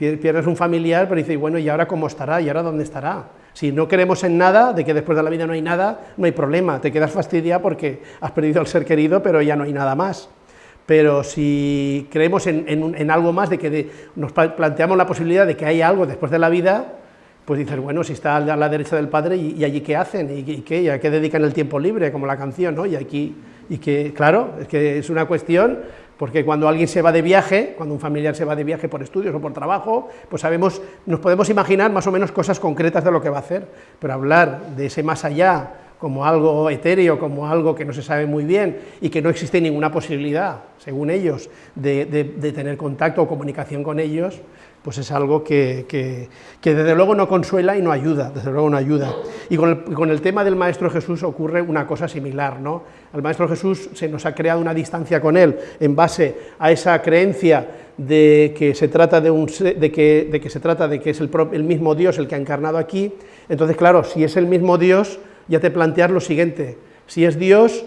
pierdes un familiar, pero dices, bueno, ¿y ahora cómo estará? ¿Y ahora dónde estará? Si no creemos en nada, de que después de la vida no hay nada, no hay problema, te quedas fastidiado porque has perdido al ser querido, pero ya no hay nada más. Pero si creemos en, algo más, de que nos planteamos la posibilidad de que hay algo después de la vida, pues dices, bueno, si está a la derecha del Padre, ¿y, allí qué hacen? ¿Y, qué? ¿Y a qué dedican el tiempo libre? Como la canción, ¿no? Y aquí, y que, claro, es que es una cuestión porque cuando alguien se va de viaje, cuando un familiar se va de viaje por estudios o por trabajo, pues sabemos, nos podemos imaginar más o menos cosas concretas de lo que va a hacer, pero hablar de ese más allá como algo etéreo, como algo que no se sabe muy bien y que no existe ninguna posibilidad, según ellos, de, de tener contacto o comunicación con ellos, pues es algo que, desde luego no consuela y no ayuda, desde luego no ayuda. Y con el, tema del Maestro Jesús ocurre una cosa similar, ¿no? Al Maestro Jesús se nos ha creado una distancia con él en base a esa creencia de que se trata de, un, de, que, de que, se trata de que es el, el mismo Dios el que ha encarnado aquí, entonces claro, si es el mismo Dios, ya te planteas lo siguiente, si es Dios,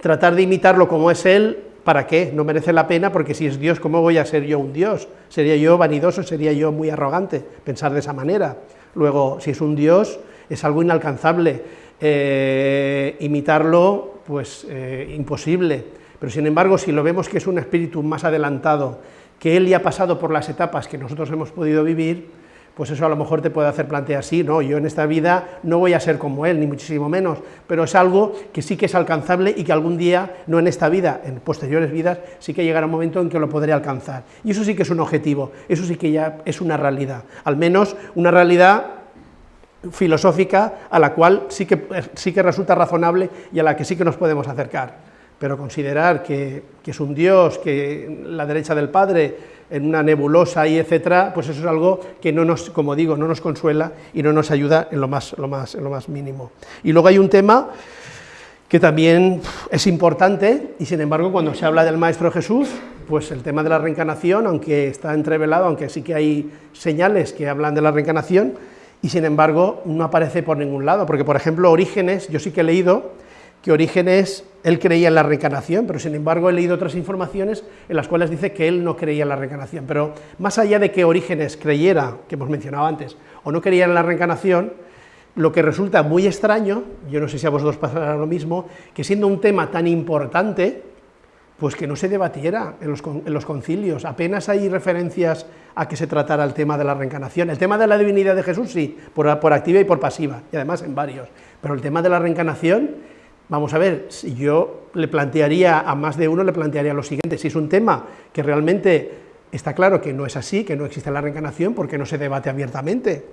tratar de imitarlo como es Él, ¿para qué? No merece la pena, porque si es Dios, ¿cómo voy a ser yo un Dios? Sería yo vanidoso, sería yo muy arrogante pensar de esa manera. Luego, si es un Dios, es algo inalcanzable. Eh, imitarlo, pues eh, imposible. Pero sin embargo, si lo vemos que es un espíritu más adelantado, que Él ya ha pasado por las etapas que nosotros hemos podido vivir, pues eso a lo mejor te puede hacer plantear, sí, no, yo en esta vida no voy a ser como él, ni muchísimo menos, pero es algo que sí que es alcanzable y que algún día, no en esta vida, en posteriores vidas, sí que llegará un momento en que lo podré alcanzar. Y eso sí que es un objetivo, eso sí que ya es una realidad, al menos una realidad filosófica a la cual sí que, sí que resulta razonable y a la que sí que nos podemos acercar pero considerar que, es un Dios, que la derecha del Padre, en una nebulosa y etcétera, pues eso es algo que no nos, como digo, no nos consuela y no nos ayuda en lo más, lo más, en lo más mínimo. Y luego hay un tema que también es importante, y sin embargo cuando se habla del Maestro Jesús, pues el tema de la reencarnación, aunque está entrevelado, aunque sí que hay señales que hablan de la reencarnación, y sin embargo no aparece por ningún lado, porque por ejemplo Orígenes, yo sí que he leído que Orígenes, él creía en la reencarnación, pero sin embargo he leído otras informaciones en las cuales dice que él no creía en la reencarnación, pero más allá de que Orígenes creyera, que hemos mencionado antes, o no creía en la reencarnación, lo que resulta muy extraño, yo no sé si a vosotros pasará lo mismo, que siendo un tema tan importante, pues que no se debatiera en los, concilios, apenas hay referencias a que se tratara el tema de la reencarnación. El tema de la divinidad de Jesús sí, por, por activa y por pasiva, y además en varios, pero el tema de la reencarnación Vamos a ver, si yo le plantearía a más de uno, le plantearía lo siguiente, si es un tema que realmente está claro que no es así, que no existe la reencarnación, ¿por qué no se debate abiertamente?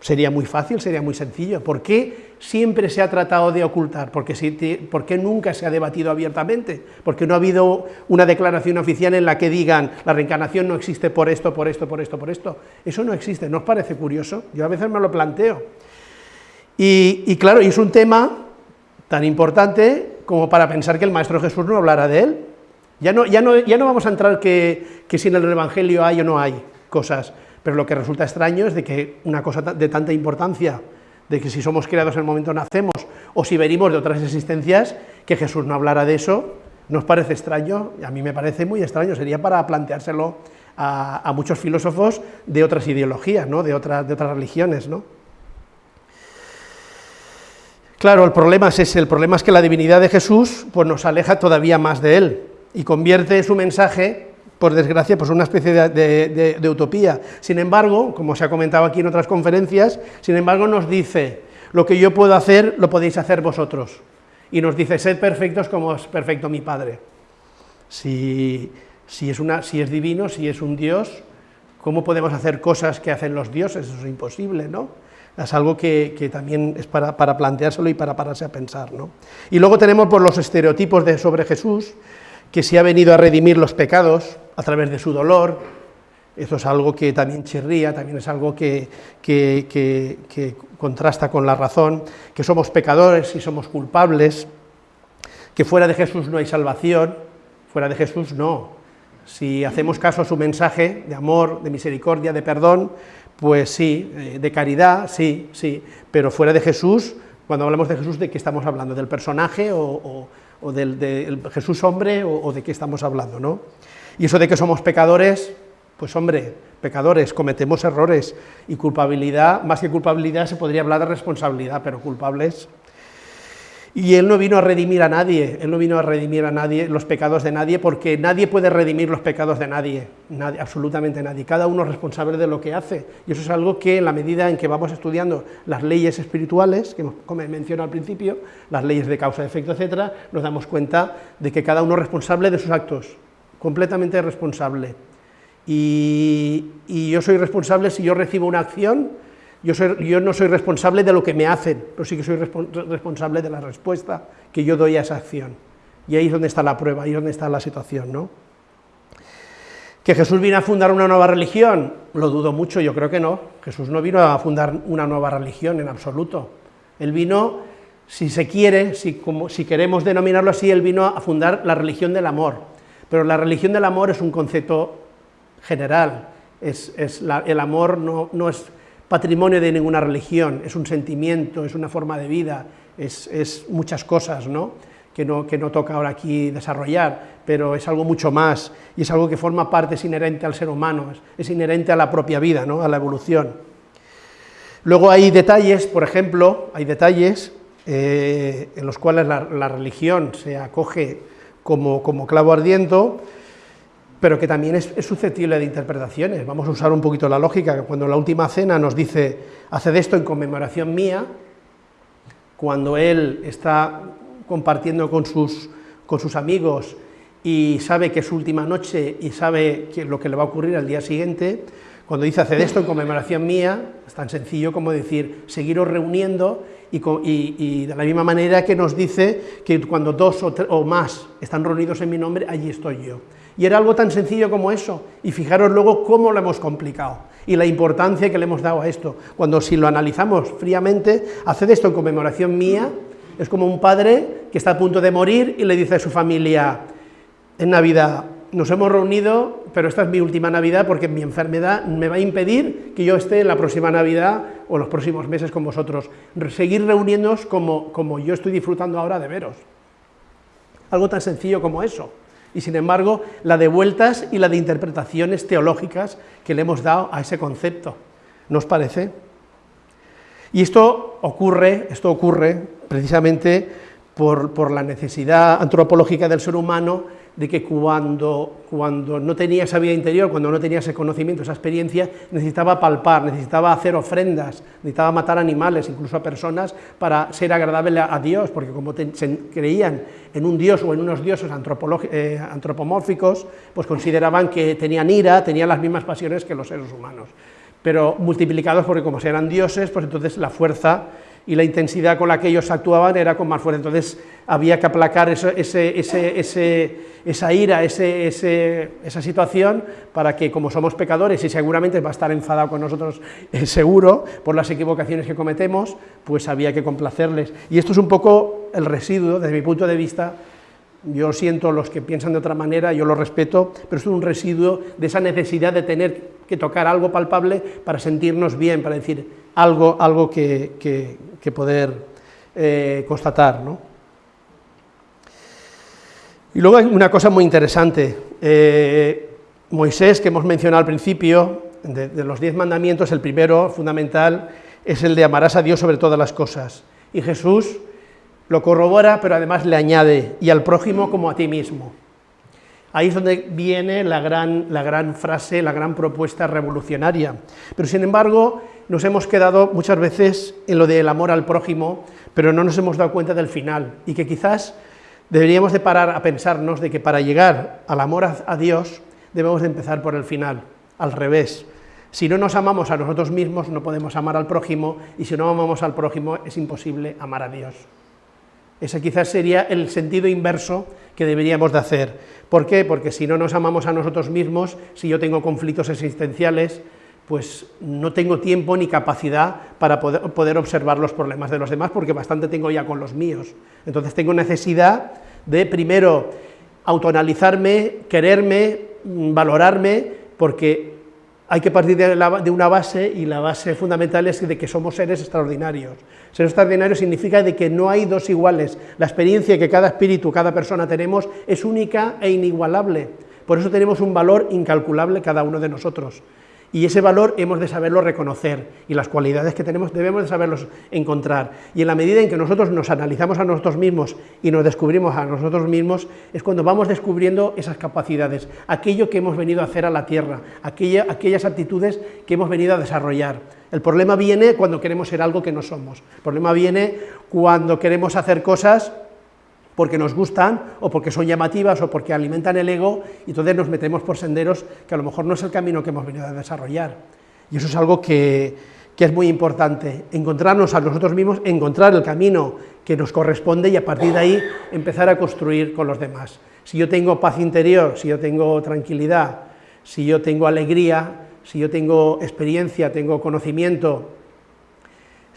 Sería muy fácil, sería muy sencillo. ¿Por qué siempre se ha tratado de ocultar? ¿Por qué, nunca se ha debatido abiertamente? Porque no ha habido una declaración oficial en la que digan la reencarnación no existe por esto, por esto, por esto, por esto. Eso no existe, ¿no os parece curioso? Yo a veces me lo planteo. Y, y claro, y es un tema tan importante como para pensar que el Maestro Jesús no hablara de él. Ya no, ya no, ya no vamos a entrar que, que si en el Evangelio hay o no hay cosas, pero lo que resulta extraño es de que una cosa de tanta importancia, de que si somos creados en el momento nacemos, o si venimos de otras existencias, que Jesús no hablara de eso, ¿nos parece extraño? A mí me parece muy extraño, sería para planteárselo a, a muchos filósofos de otras ideologías, ¿no? de, otras, de otras religiones, ¿no? Claro, el problema es ese, el problema es que la divinidad de Jesús pues, nos aleja todavía más de él y convierte su mensaje, por desgracia, pues una especie de, utopía. Sin embargo, como se ha comentado aquí en otras conferencias, sin embargo nos dice, lo que yo puedo hacer, lo podéis hacer vosotros. Y nos dice, sed perfectos como es perfecto mi Padre. Si, es si es divino, si es un Dios, ¿cómo podemos hacer cosas que hacen los dioses? Eso es imposible, ¿no? Es algo que, también es para, planteárselo y para pararse a pensar. ¿no? Y luego tenemos por los estereotipos de, sobre Jesús, que si ha venido a redimir los pecados a través de su dolor, eso es algo que también chirría, también es algo que, que, contrasta con la razón, que somos pecadores y somos culpables, que fuera de Jesús no hay salvación, fuera de Jesús no. Si hacemos caso a su mensaje de amor, de misericordia, de perdón, pues sí, eh, de caridad, sí, sí, pero fuera de Jesús, cuando hablamos de Jesús, ¿de qué estamos hablando? ¿Del personaje o, del, Jesús hombre o, de qué estamos hablando? ¿no? Y eso de que somos pecadores, pues hombre, pecadores, cometemos errores y culpabilidad, más que culpabilidad se podría hablar de responsabilidad, pero culpables y Él no vino a redimir a nadie, Él no vino a redimir a nadie los pecados de nadie, porque nadie puede redimir los pecados de nadie, absolutamente nadie, cada uno es responsable de lo que hace, y eso es algo que en la medida en que vamos estudiando las leyes espirituales, que como mencionado al principio, las leyes de causa, efecto, etcétera, nos damos cuenta de que cada uno es responsable de sus actos, completamente responsable. Y yo soy responsable si yo recibo una acción, yo, no soy responsable de lo que me hacen, pero sí que soy responsable de la respuesta que yo doy a esa acción. Y ahí es donde está la prueba, ahí es donde está la situación, ¿no? ¿Que Jesús vino a fundar una nueva religión? Lo dudo mucho, yo creo que no. Jesús no vino a fundar una nueva religión en absoluto. Él vino, si se quiere, si, queremos denominarlo así, él vino a fundar la religión del amor. Pero la religión del amor es un concepto general. Es, el amor no es patrimonio de ninguna religión, es un sentimiento, es una forma de vida, es, muchas cosas, ¿no? que no, que no toca ahora aquí desarrollar, pero es algo mucho más, y es algo que forma parte, es inherente al ser humano, es, inherente a la propia vida, ¿no? a la evolución. Luego hay detalles, por ejemplo, hay detalles eh, en los cuales la, religión se acoge como, como clavo ardiendo, pero que también es, susceptible de interpretaciones. Vamos a usar un poquito la lógica, cuando la última cena nos dice, haced esto en conmemoración mía, cuando él está compartiendo con sus, con sus amigos y sabe que es su última noche y sabe que lo que le va a ocurrir al día siguiente, cuando dice haced esto en conmemoración mía, es tan sencillo como decir seguiros reuniendo y, de la misma manera que nos dice que cuando dos o más están reunidos en mi nombre, allí estoy yo. Y era algo tan sencillo como eso, y fijaros luego cómo lo hemos complicado, y la importancia que le hemos dado a esto, cuando si lo analizamos fríamente, haced esto en conmemoración mía, es como un padre que está a punto de morir y le dice a su familia, en Navidad, nos hemos reunido, pero esta es mi última Navidad porque mi enfermedad me va a impedir que yo esté en la próxima Navidad o los próximos meses con vosotros. Seguir reuniéndonos como, como yo estoy disfrutando ahora de veros. Algo tan sencillo como eso y sin embargo la de vueltas y la de interpretaciones teológicas que le hemos dado a ese concepto. ¿No os parece? Y esto ocurre, esto ocurre precisamente por, por la necesidad antropológica del ser humano de que cuando, cuando no tenía esa vida interior, cuando no tenía ese conocimiento, esa experiencia, necesitaba palpar, necesitaba hacer ofrendas, necesitaba matar animales, incluso a personas, para ser agradable a, Dios, porque como creían en un Dios o en unos dioses eh, antropomórficos, pues consideraban que tenían ira, tenían las mismas pasiones que los seres humanos, pero multiplicados porque como eran dioses, pues entonces la fuerza y la intensidad con la que ellos actuaban era con más fuerza, entonces había que aplacar esa ira, esa situación, para que como somos pecadores y seguramente va a estar enfadado con nosotros eh, seguro por las equivocaciones que cometemos, pues había que complacerles. Y esto es un poco el residuo, desde mi punto de vista, yo siento los que piensan de otra manera, yo lo respeto, pero es un residuo de esa necesidad de tener que tocar algo palpable para sentirnos bien, para decir algo, algo que, que poder eh, constatar. ¿no? Y luego hay una cosa muy interesante. Eh, Moisés, que hemos mencionado al principio, de, de, los diez mandamientos, el primero, fundamental, es el de amarás a Dios sobre todas las cosas. Y Jesús lo corrobora, pero además le añade, y al prójimo como a ti mismo. Ahí es donde viene la gran, la gran frase, la gran propuesta revolucionaria. Pero sin embargo, nos hemos quedado muchas veces en lo del amor al prójimo, pero no nos hemos dado cuenta del final, y que quizás deberíamos de parar a pensarnos de que para llegar al amor a, Dios debemos de empezar por el final, al revés. Si no nos amamos a nosotros mismos, no podemos amar al prójimo, y si no amamos al prójimo, es imposible amar a Dios. Ese quizás sería el sentido inverso que deberíamos de hacer. ¿Por qué? Porque si no nos amamos a nosotros mismos, si yo tengo conflictos existenciales, pues no tengo tiempo ni capacidad para poder, observar los problemas de los demás, porque bastante tengo ya con los míos. Entonces tengo necesidad de, primero, autoanalizarme, quererme, mm, valorarme, porque hay que partir de, una base, y la base fundamental es de que somos seres extraordinarios. Ser extraordinario significa de que no hay dos iguales. La experiencia que cada espíritu, cada persona tenemos, es única e inigualable. Por eso tenemos un valor incalculable cada uno de nosotros y ese valor hemos de saberlo reconocer y las cualidades que tenemos debemos de saberlos encontrar. Y en la medida en que nosotros nos analizamos a nosotros mismos y nos descubrimos a nosotros mismos, es cuando vamos descubriendo esas capacidades, aquello que hemos venido a hacer a la tierra, aquellas actitudes que hemos venido a desarrollar. El problema viene cuando queremos ser algo que no somos. El problema viene cuando queremos hacer cosas porque nos gustan o porque son llamativas o porque alimentan el ego y entonces nos metemos por senderos que a lo mejor no es el camino que hemos venido a desarrollar. Y eso es algo que, que es muy importante, encontrarnos a nosotros mismos, encontrar el camino que nos corresponde y a partir de ahí empezar a construir con los demás. Si yo tengo paz interior, si yo tengo tranquilidad, si yo tengo alegría, si yo tengo experiencia, tengo conocimiento,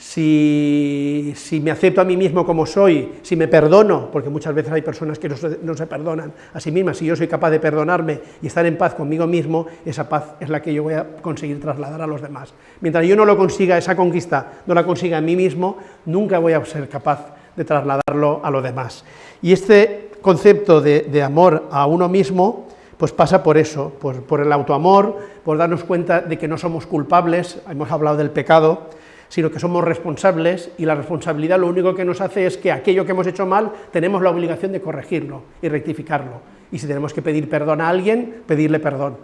si, me acepto a mí mismo como soy, si me perdono, porque muchas veces hay personas que no se, perdonan a sí mismas, si yo soy capaz de perdonarme y estar en paz conmigo mismo, esa paz es la que yo voy a conseguir trasladar a los demás. Mientras yo no lo consiga, esa conquista, no la consiga en mí mismo, nunca voy a ser capaz de trasladarlo a lo demás. Y este concepto de, amor a uno mismo, pues pasa por eso, por el autoamor, por darnos cuenta de que no somos culpables, hemos hablado del pecado, sino que somos responsables y la responsabilidad lo único que nos hace es que aquello que hemos hecho mal tenemos la obligación de corregirlo y rectificarlo. Y si tenemos que pedir perdón a alguien, pedirle perdón.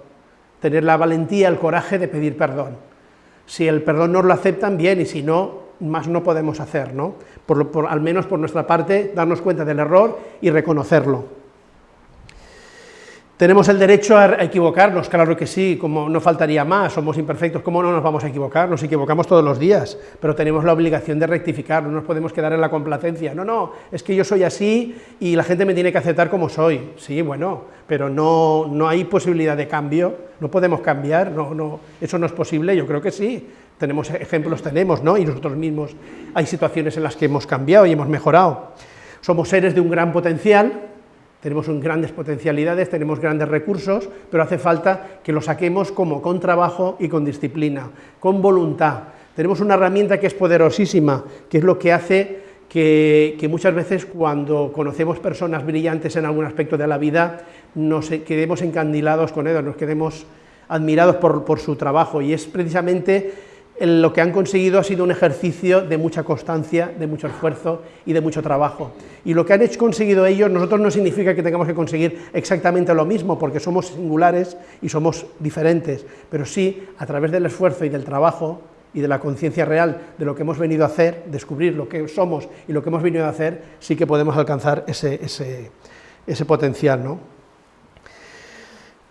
Tener la valentía, el coraje de pedir perdón. Si el perdón nos lo aceptan, bien, y si no, más no podemos hacer, ¿no? por, al menos por nuestra parte, darnos cuenta del error y reconocerlo. ¿Tenemos el derecho a equivocarnos? Claro que sí, como no faltaría más, somos imperfectos, ¿cómo no nos vamos a equivocar? Nos equivocamos todos los días, pero tenemos la obligación de rectificar, no nos podemos quedar en la complacencia. No, no, es que yo soy así y la gente me tiene que aceptar como soy. Sí, bueno, pero no, no hay posibilidad de cambio, no podemos cambiar, no, no, eso no es posible, yo creo que sí. Tenemos ejemplos, tenemos, ¿no? Y nosotros mismos hay situaciones en las que hemos cambiado y hemos mejorado. Somos seres de un gran potencial, tenemos grandes potencialidades, tenemos grandes recursos, pero hace falta que lo saquemos como con trabajo y con disciplina, con voluntad. Tenemos una herramienta que es poderosísima, que es lo que hace que, muchas veces cuando conocemos personas brillantes en algún aspecto de la vida, nos quedemos encandilados con ellos, nos quedemos admirados por su trabajo, y es precisamente lo que han conseguido ha sido un ejercicio de mucha constancia, de mucho esfuerzo y de mucho trabajo. Y lo que han hecho, conseguido ellos, nosotros no significa que tengamos que conseguir exactamente lo mismo, porque somos singulares y somos diferentes, pero sí, a través del esfuerzo y del trabajo y de la conciencia real de lo que hemos venido a hacer, descubrir lo que somos y lo que hemos venido a hacer, sí que podemos alcanzar ese, ese, ese potencial, ¿no?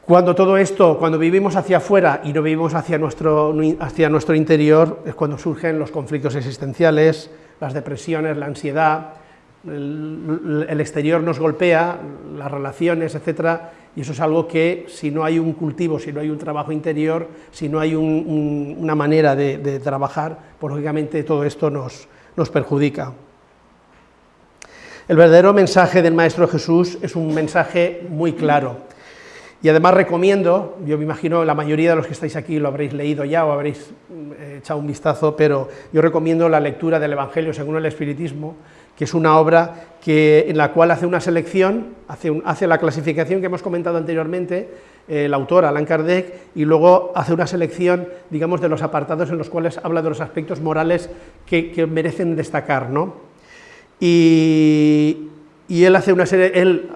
Cuando todo esto, cuando vivimos hacia afuera y no vivimos hacia nuestro, hacia nuestro interior, es cuando surgen los conflictos existenciales, las depresiones, la ansiedad, el, exterior nos golpea, las relaciones, etcétera, y eso es algo que si no hay un cultivo, si no hay un trabajo interior, si no hay una manera de, trabajar, pues lógicamente todo esto nos, nos perjudica. El verdadero mensaje del Maestro Jesús es un mensaje muy claro, y además recomiendo, yo me imagino la mayoría de los que estáis aquí lo habréis leído ya o habréis mm, echado un vistazo, pero yo recomiendo la lectura del Evangelio según el Espiritismo, que es una obra que, en la cual hace una selección, hace, la clasificación que hemos comentado anteriormente, el autor Alan Kardec, y luego hace una selección, digamos, de los apartados en los cuales habla de los aspectos morales que, merecen destacar, ¿no? Y, y él hace una serie, él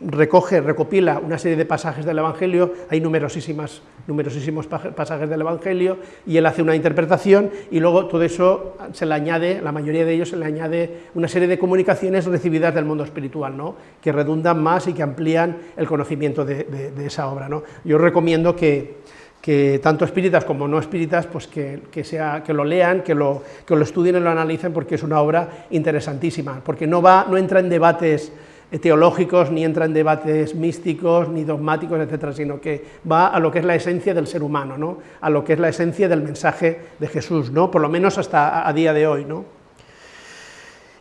recoge, recopila una serie de pasajes del Evangelio, hay numerosísimas, numerosísimos pasajes del Evangelio, y él hace una interpretación, y luego todo eso se le añade, la mayoría de ellos se le añade una serie de comunicaciones recibidas del mundo espiritual, ¿no? que redundan más y que amplían el conocimiento de, esa obra. ¿no? Yo recomiendo que, que tanto espíritas como no espíritas, pues que, sea, que lo lean, que lo, que lo estudien y lo analicen, porque es una obra interesantísima, porque no, va, no entra en debates teológicos, ni entra en debates místicos, ni dogmáticos, etcétera, sino que va a lo que es la esencia del ser humano, ¿no? a lo que es la esencia del mensaje de Jesús, ¿no? por lo menos hasta a, día de hoy. ¿no?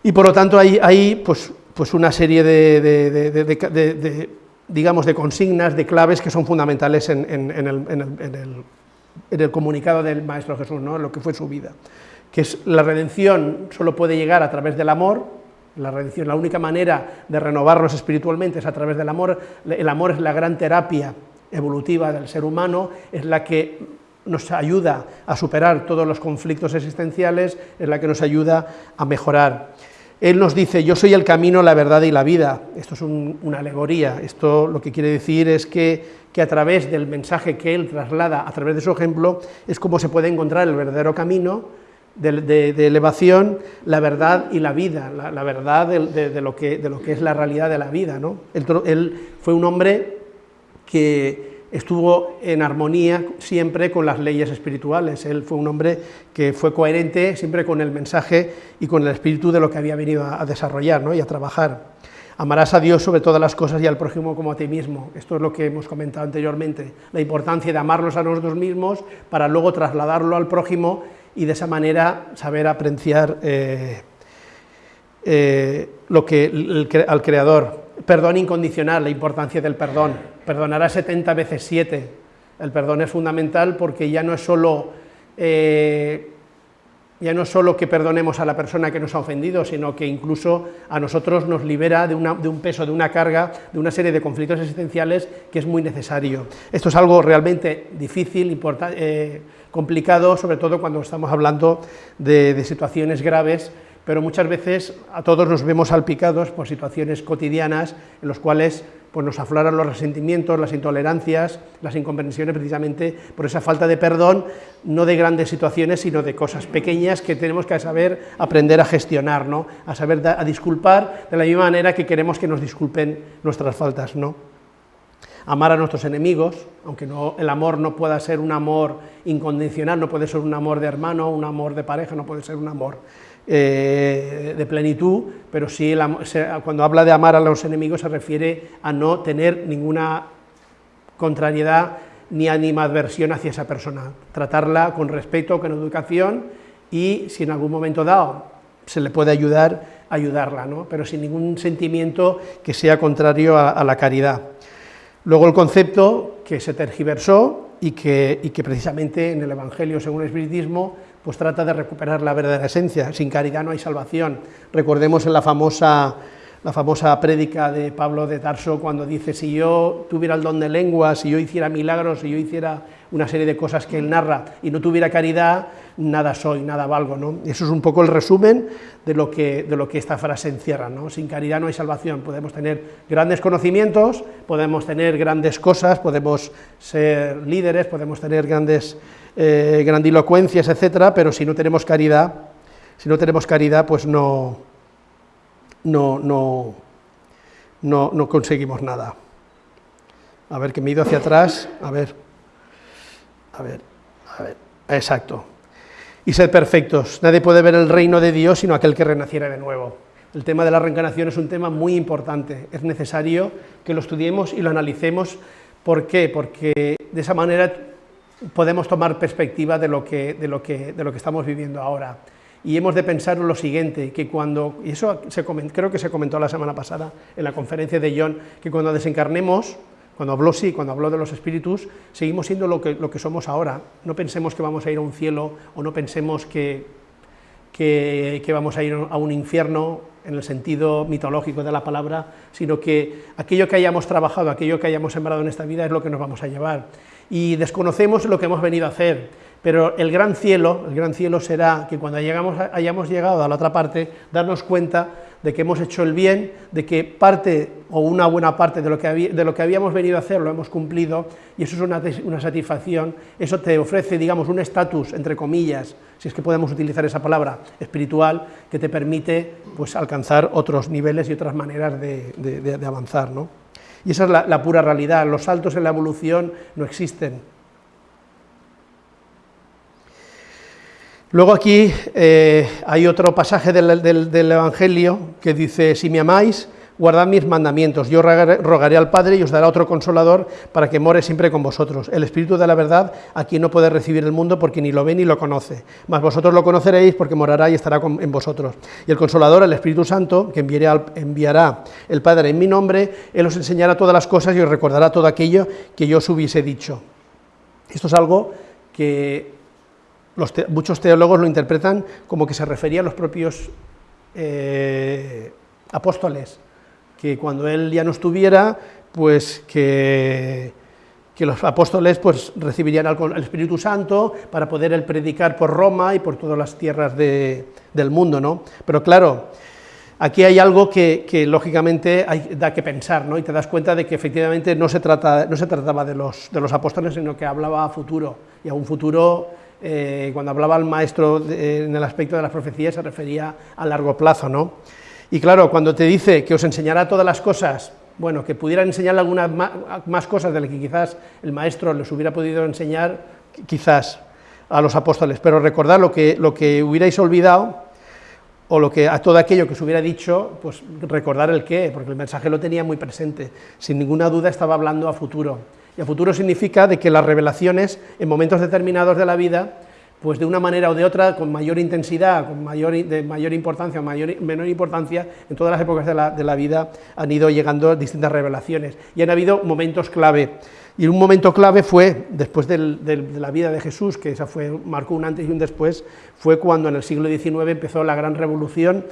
Y por lo tanto hay, hay pues, pues una serie de, digamos, de consignas, de claves que son fundamentales en, el, en el, comunicado del Maestro Jesús, ¿no? lo que fue su vida, que es la redención solo puede llegar a través del amor, la única manera de renovarnos espiritualmente es a través del amor. El amor es la gran terapia evolutiva del ser humano, es la que nos ayuda a superar todos los conflictos existenciales, es la que nos ayuda a mejorar. Él nos dice, yo soy el camino, la verdad y la vida. Esto es una alegoría, esto lo que quiere decir es que, que, a través del mensaje que él traslada, a través de su ejemplo, es como se puede encontrar el verdadero camino, de, elevación, la verdad y la vida, la, verdad de, lo que, es la realidad de la vida. ¿no? Él, fue un hombre que estuvo en armonía siempre con las leyes espirituales, él fue un hombre que fue coherente siempre con el mensaje y con el espíritu de lo que había venido a, desarrollar ¿no? y a trabajar. Amarás a Dios sobre todas las cosas y al prójimo como a ti mismo. Esto es lo que hemos comentado anteriormente, la importancia de amarnos a nosotros mismos para luego trasladarlo al prójimo y de esa manera saber apreciar eh, eh, lo que al Creador. Perdón incondicional, la importancia del perdón. Perdonará 70 veces 7. El perdón es fundamental porque ya no es solo eh, ya no solo que perdonemos a la persona que nos ha ofendido, sino que incluso a nosotros nos libera de, un peso, de una carga, de una serie de conflictos existenciales que es muy necesario. Esto es algo realmente difícil, eh, complicado, sobre todo cuando estamos hablando de situaciones graves pero muchas veces a todos nos vemos salpicados por situaciones cotidianas en las cuales pues, nos afloran los resentimientos, las intolerancias, las incomprensiones precisamente por esa falta de perdón, no de grandes situaciones, sino de cosas pequeñas que tenemos que saber aprender a gestionar, ¿no? a saber a disculpar de la misma manera que queremos que nos disculpen nuestras faltas. ¿no? Amar a nuestros enemigos, aunque no, el amor no pueda ser un amor incondicional, no puede ser un amor de hermano, un amor de pareja, no puede ser un amor eh, de plenitud, pero sí cuando habla de amar a los enemigos se refiere a no tener ninguna contrariedad ni animadversión hacia esa persona, tratarla con respeto, con educación y si en algún momento dado se le puede ayudar, ayudarla, ¿no? pero sin ningún sentimiento que sea contrario a, la caridad. Luego el concepto que se tergiversó y que, y que precisamente en el Evangelio según el Espiritismo pues trata de recuperar la verdadera esencia. Sin caridad no hay salvación. Recordemos la famosa, la famosa prédica de Pablo de Tarso cuando dice, si yo tuviera el don de lengua, si yo hiciera milagros, si yo hiciera una serie de cosas que él narra y no tuviera caridad, nada soy, nada valgo. ¿no? Eso es un poco el resumen de lo que, de lo que esta frase encierra. ¿no? Sin caridad no hay salvación. Podemos tener grandes conocimientos, podemos tener grandes cosas, podemos ser líderes, podemos tener grandes eh, grandilocuencias, etcétera, pero si no tenemos caridad, si no tenemos caridad, pues no, no, no, no, no conseguimos nada. A ver, que me he ido hacia atrás, a ver, a ver, a ver, exacto. Y ser perfectos, nadie puede ver el reino de Dios sino aquel que renaciera de nuevo. El tema de la reencarnación es un tema muy importante, es necesario que lo estudiemos y lo analicemos. ¿Por qué? Porque de esa manera podemos tomar perspectiva de lo que, de lo que, de lo que estamos viviendo ahora. Y hemos de pensar lo siguiente, que cuando, y eso creo que se comentó la semana pasada en la conferencia de John, que cuando desencarnemos, cuando habló sí, cuando habló de los espíritus, seguimos siendo lo que, lo que somos ahora. No pensemos que vamos a ir a un cielo o no pensemos que, que, vamos a ir a un infierno en el sentido mitológico de la palabra, sino que aquello que hayamos trabajado, aquello que hayamos sembrado en esta vida es lo que nos vamos a llevar y desconocemos lo que hemos venido a hacer, pero el gran cielo, el gran cielo será que cuando llegamos, hayamos llegado a la otra parte, darnos cuenta de que hemos hecho el bien, de que parte o una buena parte de lo que, de lo que habíamos venido a hacer lo hemos cumplido, y eso es una, una satisfacción, eso te ofrece, digamos, un estatus, entre comillas, si es que podemos utilizar esa palabra, espiritual, que te permite pues, alcanzar otros niveles y otras maneras de, de avanzar. ¿no? Y esa es la, pura realidad, los saltos en la evolución no existen. Luego aquí eh, hay otro pasaje del, Evangelio que dice, si me amáis, guardad mis mandamientos, yo rogaré, al Padre y os dará otro consolador para que more siempre con vosotros, el Espíritu de la verdad, a quien no puede recibir el mundo porque ni lo ve ni lo conoce, mas vosotros lo conoceréis porque morará y estará en vosotros. Y el consolador, el Espíritu Santo, que enviará el Padre en mi nombre, Él os enseñará todas las cosas y os recordará todo aquello que yo os hubiese dicho. Esto es algo que muchos teólogos lo interpretan como que se refería a los propios eh, apóstoles, que cuando él ya no estuviera, pues que, que los apóstoles pues, recibirían el Espíritu Santo para poder él predicar por Roma y por todas las tierras del mundo, ¿no? Pero claro, aquí hay algo que, lógicamente hay, da que pensar, ¿no? Y te das cuenta de que efectivamente no se, trata, no se trataba de los, de los apóstoles, sino que hablaba a futuro, y a un futuro, eh, cuando hablaba el maestro en el aspecto de las profecías, se refería a largo plazo, ¿no? Y claro, cuando te dice que os enseñará todas las cosas, bueno, que pudiera enseñarle algunas más cosas de las que quizás el maestro les hubiera podido enseñar, quizás a los apóstoles, pero recordad lo que, lo que hubierais olvidado, o lo que a todo aquello que os hubiera dicho, pues recordar el qué, porque el mensaje lo tenía muy presente, sin ninguna duda estaba hablando a futuro, y a futuro significa de que las revelaciones en momentos determinados de la vida pues de una manera o de otra, con mayor intensidad, con mayor, de mayor importancia o menor importancia, en todas las épocas de la, de la vida han ido llegando distintas revelaciones, y han habido momentos clave. Y un momento clave fue, después de la vida de Jesús, que esa fue, marcó un antes y un después, fue cuando en el siglo XIX empezó la gran revolución,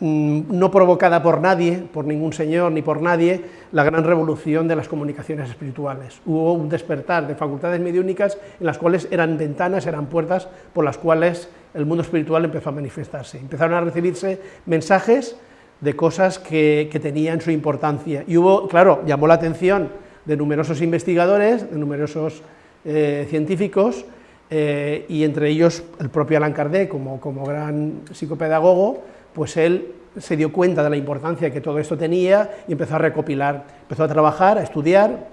no provocada por nadie, por ningún señor ni por nadie, la gran revolución de las comunicaciones espirituales. Hubo un despertar de facultades mediúnicas en las cuales eran ventanas, eran puertas por las cuales el mundo espiritual empezó a manifestarse. Empezaron a recibirse mensajes de cosas que, tenían su importancia. Y hubo, claro, llamó la atención de numerosos investigadores, de numerosos eh, científicos, eh, y entre ellos el propio Allan Kardec, como gran psicopedagogo, pues él se dio cuenta de la importancia que todo esto tenía y empezó a recopilar, empezó a trabajar, a estudiar,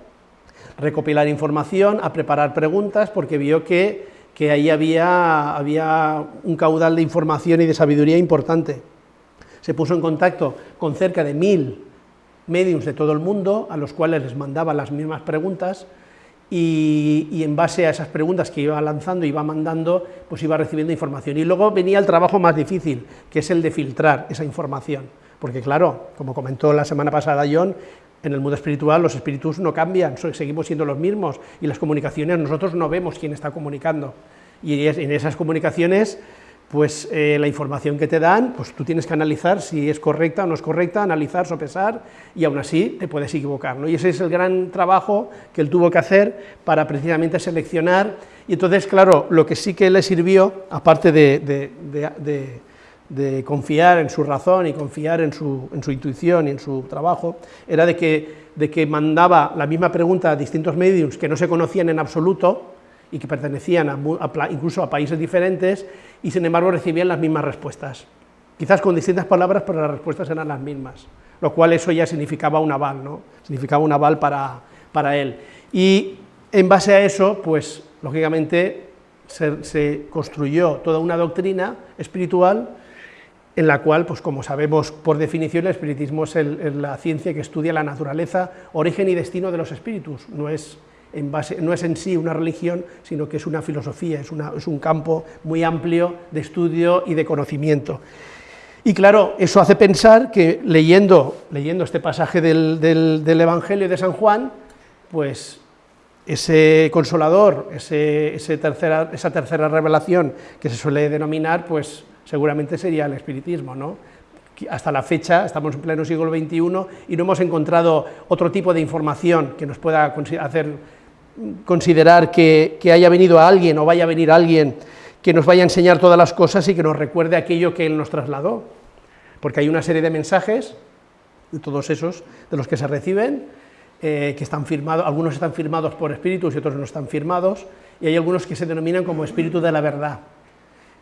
recopilar información, a preparar preguntas, porque vio que, que ahí había, había un caudal de información y de sabiduría importante. Se puso en contacto con cerca de mil mediums de todo el mundo, a los cuales les mandaba las mismas preguntas, y, en base a esas preguntas que iba lanzando, iba mandando, pues iba recibiendo información. Y luego venía el trabajo más difícil, que es el de filtrar esa información, porque claro, como comentó la semana pasada John, en el mundo espiritual los espíritus no cambian, seguimos siendo los mismos, y las comunicaciones nosotros no vemos quién está comunicando, y en esas comunicaciones pues eh, la información que te dan, pues tú tienes que analizar si es correcta o no es correcta, analizar, sopesar, y aún así te puedes equivocar, ¿no? Y ese es el gran trabajo que él tuvo que hacer para precisamente seleccionar, y entonces, claro, lo que sí que le sirvió, aparte de, confiar en su razón y confiar en su, en su, intuición y en su trabajo, era de que, de que mandaba la misma pregunta a distintos mediums que no se conocían en absoluto, y que pertenecían a, incluso a países diferentes, y sin embargo recibían las mismas respuestas. Quizás con distintas palabras, pero las respuestas eran las mismas, lo cual eso ya significaba un aval, ¿no? significaba un aval para, para él. Y en base a eso, pues lógicamente se, se construyó toda una doctrina espiritual en la cual, pues como sabemos por definición, el espiritismo es la ciencia que estudia la naturaleza, origen y destino de los espíritus, no es no es en sí una religión, sino que es una filosofía, es, un campo muy amplio de estudio y de conocimiento. Y claro, eso hace pensar que leyendo, leyendo este pasaje del, del, del Evangelio de San Juan, pues ese consolador, ese, ese tercera, esa tercera revelación que se suele denominar, pues seguramente sería el espiritismo, ¿no? hasta la fecha, estamos en pleno siglo XXI y no hemos encontrado otro tipo de información que nos pueda hacer considerar que, que, haya venido a alguien o vaya a venir alguien que nos vaya a enseñar todas las cosas y que nos recuerde aquello que él nos trasladó, porque hay una serie de mensajes, de todos esos, de los que se reciben, eh, que están firmados, algunos están firmados por espíritus y otros no están firmados, y hay algunos que se denominan como espíritu de la verdad.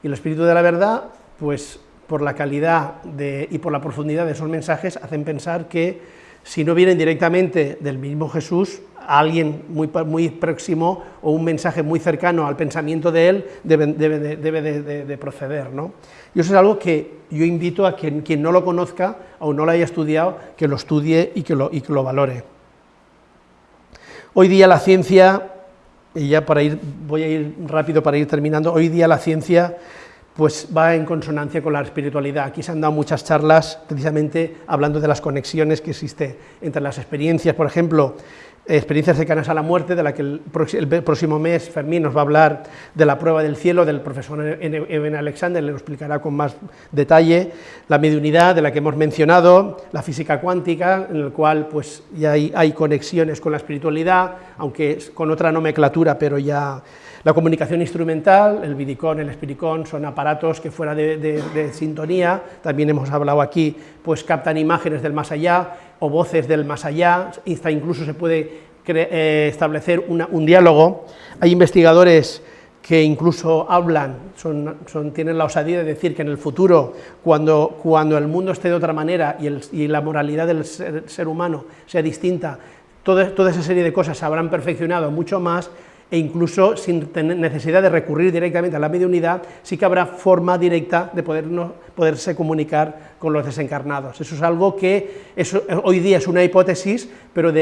Y el espíritu de la verdad, pues por la calidad de, y por la profundidad de esos mensajes, hacen pensar que si no vienen directamente del mismo Jesús, alguien muy, muy próximo o un mensaje muy cercano al pensamiento de él debe, debe, de, debe de, de, proceder. ¿no? Y eso es algo que yo invito a quien, quien no lo conozca o no lo haya estudiado, que lo estudie y que lo, y que lo valore. Hoy día la ciencia, y ya para ir, voy a ir rápido para ir terminando, hoy día la ciencia pues va en consonancia con la espiritualidad. Aquí se han dado muchas charlas precisamente hablando de las conexiones que existe entre las experiencias, por ejemplo, experiencias cercanas a la muerte, de la que el, próximo mes Fermín nos va a hablar de la prueba del cielo del profesor Eben Alexander, le lo explicará con más detalle, la mediunidad de la que hemos mencionado, la física cuántica, en el cual pues ya hay, hay conexiones con la espiritualidad, aunque con otra nomenclatura, pero ya la comunicación instrumental, el vidicón, el espiricón, son aparatos que fuera de, sintonía, también hemos hablado aquí, pues captan imágenes del más allá o voces del más allá, incluso se puede eh, establecer un diálogo. Hay investigadores que incluso hablan, son, tienen la osadía de decir que en el futuro, cuando, cuando el mundo esté de otra manera y la moralidad del ser, ser humano sea distinta, toda, toda esa serie de cosas se habrán perfeccionado mucho más e incluso sin necesidad de recurrir directamente a la mediunidad, sí que habrá forma directa de poderse comunicar con los desencarnados. Eso es algo que hoy día es una hipótesis, pero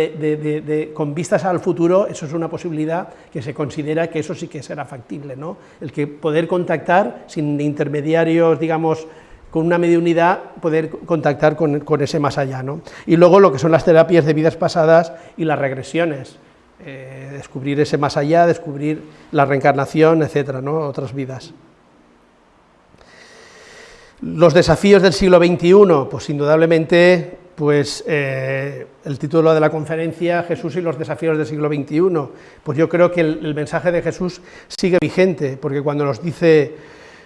con vistas al futuro, eso es una posibilidad que se considera que eso sí que será factible, ¿no? el que poder contactar sin intermediarios, digamos, con una mediunidad, poder contactar con, con ese más allá. ¿no? Y luego lo que son las terapias de vidas pasadas y las regresiones eh, descubrir ese más allá, descubrir la reencarnación, etcétera, ¿no? otras vidas. Los desafíos del siglo XXI, pues indudablemente, pues eh, el título de la conferencia, Jesús y los desafíos del siglo XXI, pues yo creo que el, el, mensaje de Jesús sigue vigente, porque cuando nos dice,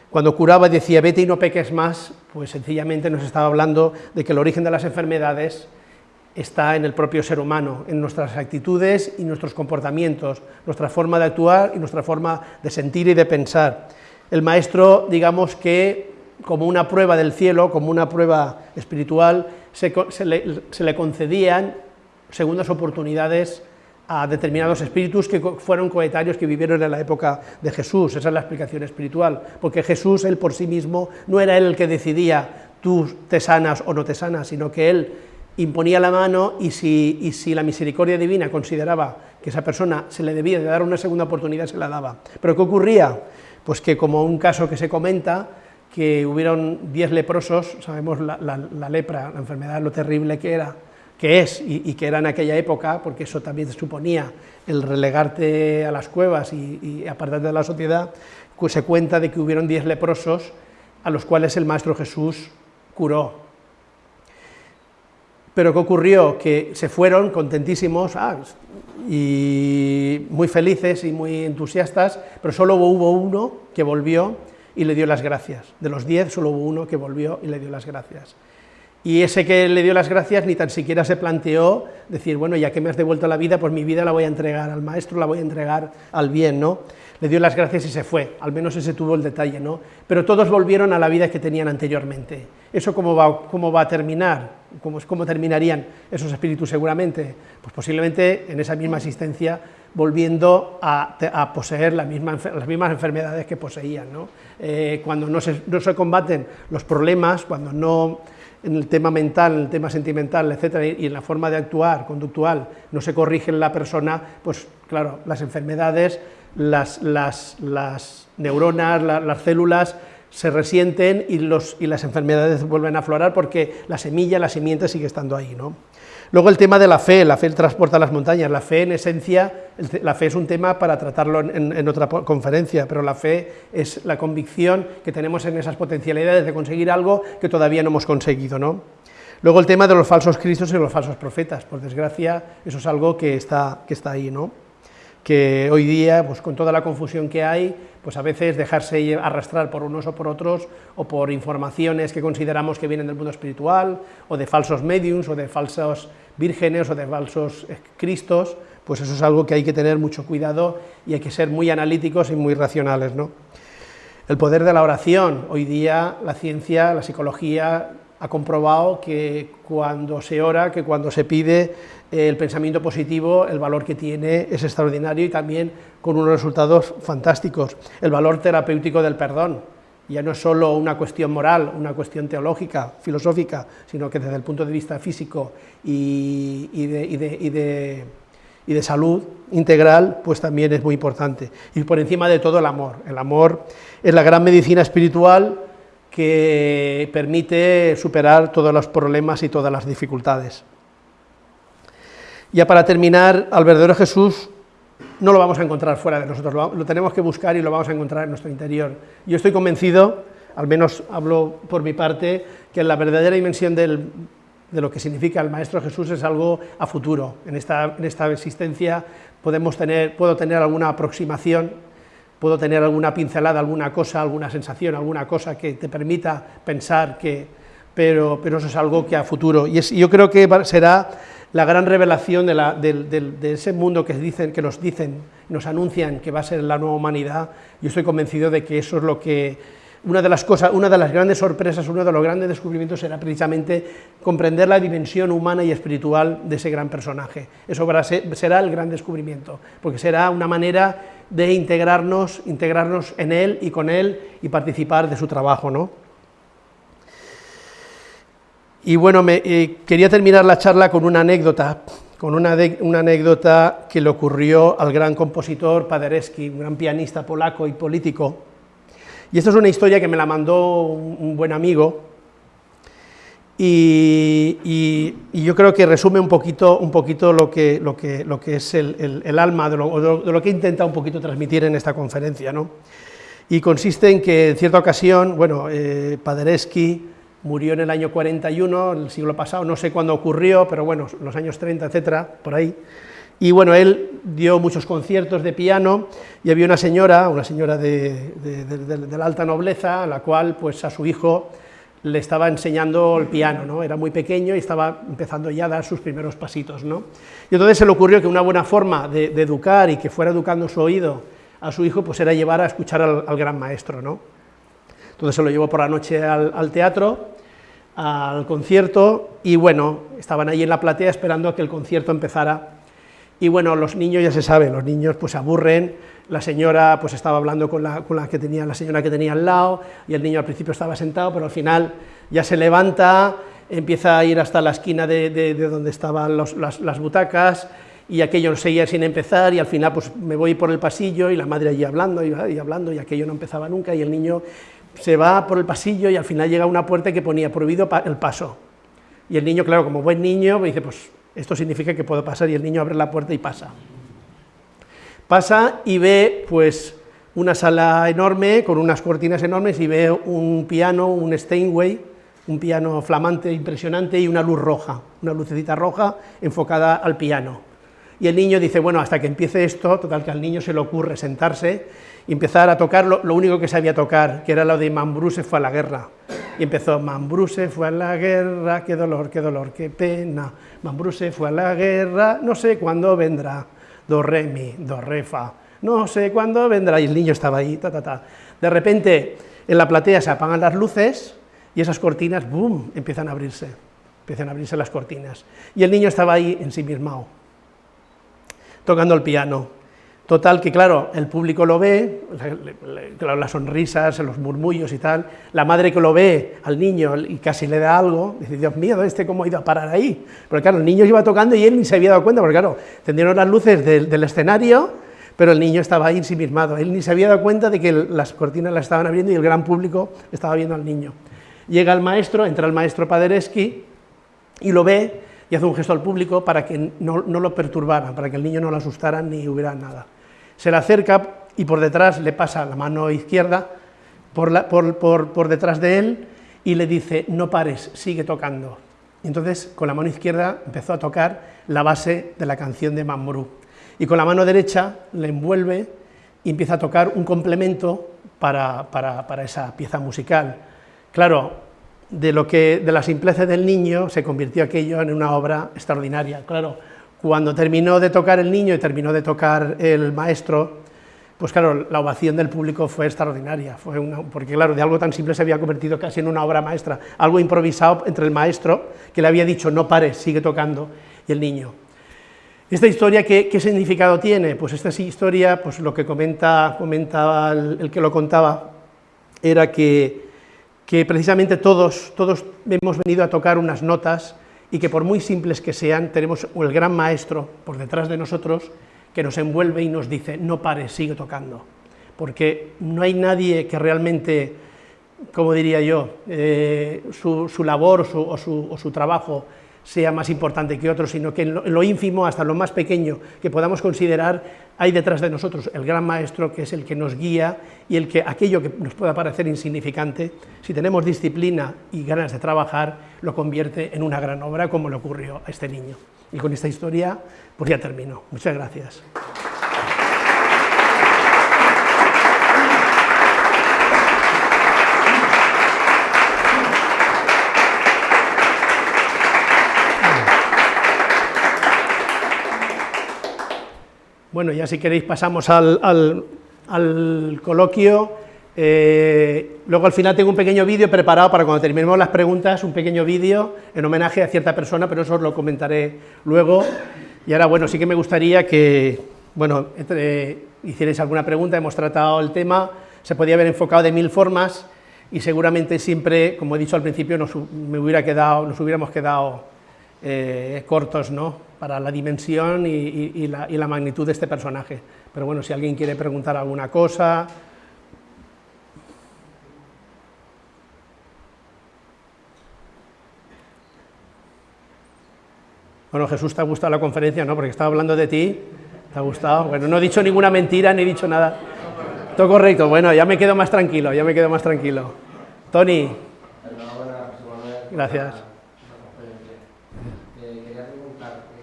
cuando curaba decía, vete y no peques más, pues sencillamente nos estaba hablando de que el origen de las enfermedades está en el propio ser humano, en nuestras actitudes y nuestros comportamientos, nuestra forma de actuar y nuestra forma de sentir y de pensar. El maestro, digamos que como una prueba del cielo, como una prueba espiritual, se, le, concedían segundas oportunidades a determinados espíritus que fueron coetarios que vivieron en la época de Jesús, esa es la explicación espiritual, porque Jesús, él por sí mismo, no era él el que decidía tú te sanas o no te sanas, sino que él imponía la mano y si, la misericordia divina consideraba que esa persona se le debía de dar una segunda oportunidad, se la daba. ¿Pero qué ocurría? Pues que como un caso que se comenta, que hubieron diez leprosos, sabemos la, lepra, la enfermedad, lo terrible que era, que es y, que era en aquella época, porque eso también suponía el relegarte a las cuevas y, apartarte de la sociedad, pues se cuenta de que hubieron diez leprosos a los cuales el Maestro Jesús curó, pero ¿qué ocurrió? Que se fueron contentísimos ah, y muy felices y muy entusiastas, pero solo hubo uno que volvió y le dio las gracias. De los diez, solo hubo uno que volvió y le dio las gracias. Y ese que le dio las gracias ni tan siquiera se planteó decir, bueno, ya que me has devuelto la vida, pues mi vida la voy a entregar al maestro, la voy a entregar al bien, ¿no? Le dio las gracias y se fue, al menos ese tuvo el detalle, ¿no? Pero todos volvieron a la vida que tenían anteriormente. ¿Eso cómo va, cómo va a terminar? ¿Cómo, ¿Cómo terminarían esos espíritus seguramente? Pues posiblemente en esa misma existencia volviendo a, poseer las mismas enfermedades que poseían. Eh, cuando no se, no se, combaten los problemas, cuando no en el tema mental, en el tema sentimental, etcétera, y en la forma de actuar conductual no se corrige la persona, pues claro, las enfermedades, las, neuronas, las células se resienten y las enfermedades vuelven a aflorar porque la semilla, la simiente sigue estando ahí. ¿no? Luego el tema de la fe, la fe transporta las montañas, la fe en esencia, la fe es un tema para tratarlo en, otra conferencia, pero la fe es la convicción que tenemos en esas potencialidades de conseguir algo que todavía no hemos conseguido. ¿no? Luego el tema de los falsos cristos y los falsos profetas, por desgracia eso es algo que está, que está ahí, ¿no? Que hoy día, pues con toda la confusión que hay, pues a veces dejarse arrastrar por unos o por otros, o por informaciones que consideramos que vienen del mundo espiritual, o de falsos mediums, o de falsos vírgenes, o de falsos eh, cristos, pues eso es algo que hay que tener mucho cuidado y hay que ser muy analíticos y muy racionales. ¿no? El poder de la oración, hoy día la ciencia, la psicología ha comprobado que cuando se ora, que cuando se pide el pensamiento positivo, el valor que tiene es extraordinario y también con unos resultados fantásticos. El valor terapéutico del perdón, ya no es solo una cuestión moral, una cuestión teológica, filosófica, sino que desde el punto de vista físico y, y de salud integral, pues también es muy importante. Y por encima de todo el amor. El amor es la gran medicina espiritual que permite superar todos los problemas y todas las dificultades. Ya para terminar, al verdadero Jesús no lo vamos a encontrar fuera de nosotros, lo, tenemos que buscar y lo vamos a encontrar en nuestro interior. Yo estoy convencido, al menos hablo por mi parte, que la verdadera dimensión de lo que significa el Maestro Jesús es algo a futuro. En esta, en esta existencia podemos tener, puedo tener alguna aproximación puedo tener alguna pincelada, alguna cosa, alguna sensación, alguna cosa que te permita pensar que, pero, pero eso es algo que a futuro, y yo creo que será la gran revelación de, ese mundo que, dicen, que nos dicen, nos anuncian que va a ser la nueva humanidad, yo estoy convencido de que eso es lo que una de las cosas, una de las grandes sorpresas, uno de los grandes descubrimientos era precisamente comprender la dimensión humana y espiritual de ese gran personaje. Eso será el gran descubrimiento, porque será una manera de integrarnos, integrarnos en él y con él y participar de su trabajo, ¿no? Y bueno, me, eh, quería terminar la charla con una anécdota, con una, una, anécdota que le ocurrió al gran compositor Paderewski, un gran pianista polaco y político. Y esta es una historia que me la mandó un, buen amigo, y, y, yo creo que resume un poquito, un poquito lo, que, lo, que, lo que es el, el, alma de lo, de lo, que he intentado un poquito transmitir en esta conferencia. ¿no? Y consiste en que en cierta ocasión, bueno, eh, Paderewski murió en el año 41, el siglo pasado, no sé cuándo ocurrió, pero bueno, los años 30, etcétera, por ahí. Y bueno, él dio muchos conciertos de piano y había una señora, una señora de, la alta nobleza, a la cual pues a su hijo le estaba enseñando el piano, ¿no? era muy pequeño y estaba empezando ya a dar sus primeros pasitos. ¿no? Y entonces se le ocurrió que una buena forma de, educar y que fuera educando su oído a su hijo pues era llevar a escuchar al, gran maestro. ¿no? Entonces se lo llevó por la noche al teatro al concierto y bueno, estaban ahí en la platea esperando a que el concierto empezara. Y bueno, los niños ya se sabe, los niños pues se aburren, la señora pues estaba hablando con la, con la, que tenía, la señora que tenía al lado y el niño al principio estaba sentado, pero al final ya se levanta, empieza a ir hasta la esquina de, donde estaban las, las, butacas y aquello seguía sin empezar y al final pues me voy por el pasillo y la madre allí hablando y hablando y aquello no empezaba nunca y el niño se va por el pasillo y al final llega a una puerta que ponía prohibido el paso. Y el niño, claro, como buen niño, me dice, pues esto significa que puedo pasar, y el niño abre la puerta y pasa. Pasa y ve, pues, una sala enorme, con unas cortinas enormes, y ve un piano, un Steinway, un piano flamante, impresionante, y una luz roja, una lucecita roja enfocada al piano. Y el niño dice, bueno, hasta que empiece esto, total que al niño se le ocurre sentarse y empezar a tocar lo, único que sabía tocar, que era lo de Mambruse fue a la guerra. Y empezó, Mambruse fue a la guerra, qué dolor, qué dolor, qué pena. Mambruse fue a la guerra, no sé cuándo vendrá. Do, re, mi, do, re, fa. No sé cuándo vendrá. Y el niño estaba ahí, ta, ta, ta. De repente, en la platea se apagan las luces y esas cortinas, ¡boom!, empiezan a abrirse. Empiezan a abrirse las cortinas. Y el niño estaba ahí ensimismado, tocando el piano Total que, claro, el público lo ve, las sonrisas, los murmullos y tal, la madre que lo ve al niño y casi le da algo, dice, Dios mío, ¿este cómo ha ido a parar ahí? Porque claro, el niño iba tocando y él ni se había dado cuenta, porque claro, tendieron las luces del, escenario, pero el niño estaba ahí ensimismado, él ni se había dado cuenta de que las cortinas las estaban abriendo y el gran público estaba viendo al niño. Llega el maestro, entra el maestro Paderewski y lo ve y hace un gesto al público para que no, no lo perturbaran, para que el niño no lo asustara ni hubiera nada se le acerca y por detrás le pasa la mano izquierda por, detrás de él y le dice, no pares, sigue tocando. Entonces con la mano izquierda empezó a tocar la base de la canción de Mambrú. Y con la mano derecha le envuelve y empieza a tocar un complemento para, para esa pieza musical. Claro, de, lo que, de la simpleza del niño se convirtió aquello en una obra extraordinaria. Claro, cuando terminó de tocar el niño y terminó de tocar el maestro, pues claro, la ovación del público fue extraordinaria, fue una, porque claro, de algo tan simple se había convertido casi en una obra maestra, algo improvisado entre el maestro, que le había dicho no pares, sigue tocando, y el niño. ¿Esta historia qué, significado tiene? Pues esta historia, pues lo que comenta, comentaba el, que lo contaba, era que, que precisamente todos, todos hemos venido a tocar unas notas y que por muy simples que sean, tenemos el gran maestro por detrás de nosotros que nos envuelve y nos dice, no pares, sigue tocando, porque no hay nadie que realmente, como diría yo, eh, su, labor o su trabajo sea más importante que otro, sino que en lo, ínfimo, hasta lo más pequeño que podamos considerar, hay detrás de nosotros el gran maestro que es el que nos guía y el que aquello que nos pueda parecer insignificante, si tenemos disciplina y ganas de trabajar, lo convierte en una gran obra como le ocurrió a este niño. Y con esta historia, pues ya termino. Muchas gracias. Bueno, ya si queréis pasamos al, coloquio Eh, luego al final tengo un pequeño vídeo preparado para cuando terminemos las preguntas, un pequeño vídeo en homenaje a cierta persona, pero eso os lo comentaré luego. Y ahora, bueno, sí que me gustaría que, bueno, hicierais alguna pregunta, hemos tratado el tema, se podía haber enfocado de mil formas, y seguramente siempre, como he dicho al principio, nos, me hubiera quedado, nos hubiéramos quedado eh, cortos ¿no? para la dimensión y, la, y, la, magnitud de este personaje. Pero bueno, si alguien quiere preguntar alguna cosa... Bueno, Jesús, ¿te ha gustado la conferencia? ¿no? Porque estaba hablando de ti, ¿te ha gustado? Bueno, no he dicho ninguna mentira, ni he dicho nada. Todo correcto, bueno, ya me quedo más tranquilo, ya me quedo más tranquilo. Tony. Gracias. Quería preguntarte,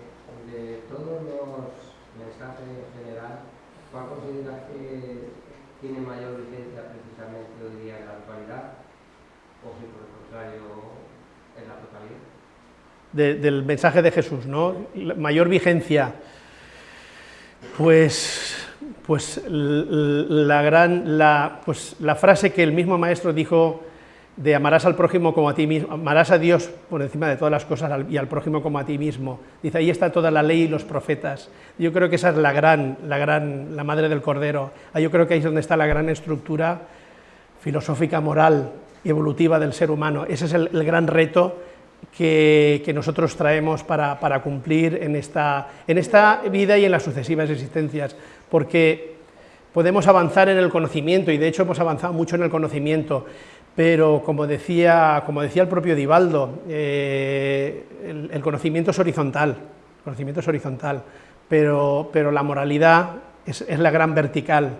de todos los mensajes en general, ¿cuál consideras que tiene mayor vigencia precisamente hoy día en la actualidad? O si por el contrario, en la totalidad. Del mensaje de Jesús, ¿no? mayor vigencia. Pues pues la, gran, la, pues la frase que el mismo maestro dijo de amarás al prójimo como a ti mismo, amarás a Dios por encima de todas las cosas y al prójimo como a ti mismo. Dice, ahí está toda la ley y los profetas. Yo creo que esa es la gran, la gran, la madre del cordero. Yo creo que ahí es donde está la gran estructura filosófica, moral evolutiva del ser humano. Ese es el, gran reto que, nosotros traemos para, para cumplir en esta, en esta vida y en las sucesivas existencias porque podemos avanzar en el conocimiento, y de hecho hemos avanzado mucho en el conocimiento, pero como decía, como decía el propio Divaldo, eh, el, conocimiento es horizontal, conocimiento es horizontal, pero, pero la moralidad es, es, la gran vertical,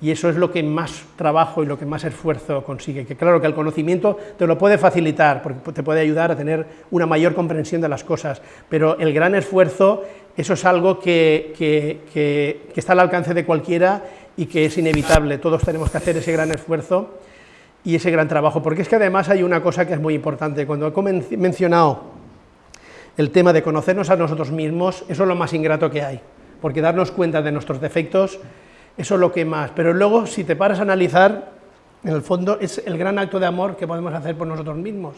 y eso es lo que más trabajo y lo que más esfuerzo consigue, que claro que el conocimiento te lo puede facilitar, porque te puede ayudar a tener una mayor comprensión de las cosas, pero el gran esfuerzo eso es algo que, está al alcance de cualquiera y que es inevitable, todos tenemos que hacer ese gran esfuerzo y ese gran trabajo, porque es que además hay una cosa que es muy importante, cuando he mencionado el tema de conocernos a nosotros mismos, eso es lo más ingrato que hay, porque darnos cuenta de nuestros defectos, eso es lo que más, pero luego si te paras a analizar, en el fondo es el gran acto de amor que podemos hacer por nosotros mismos,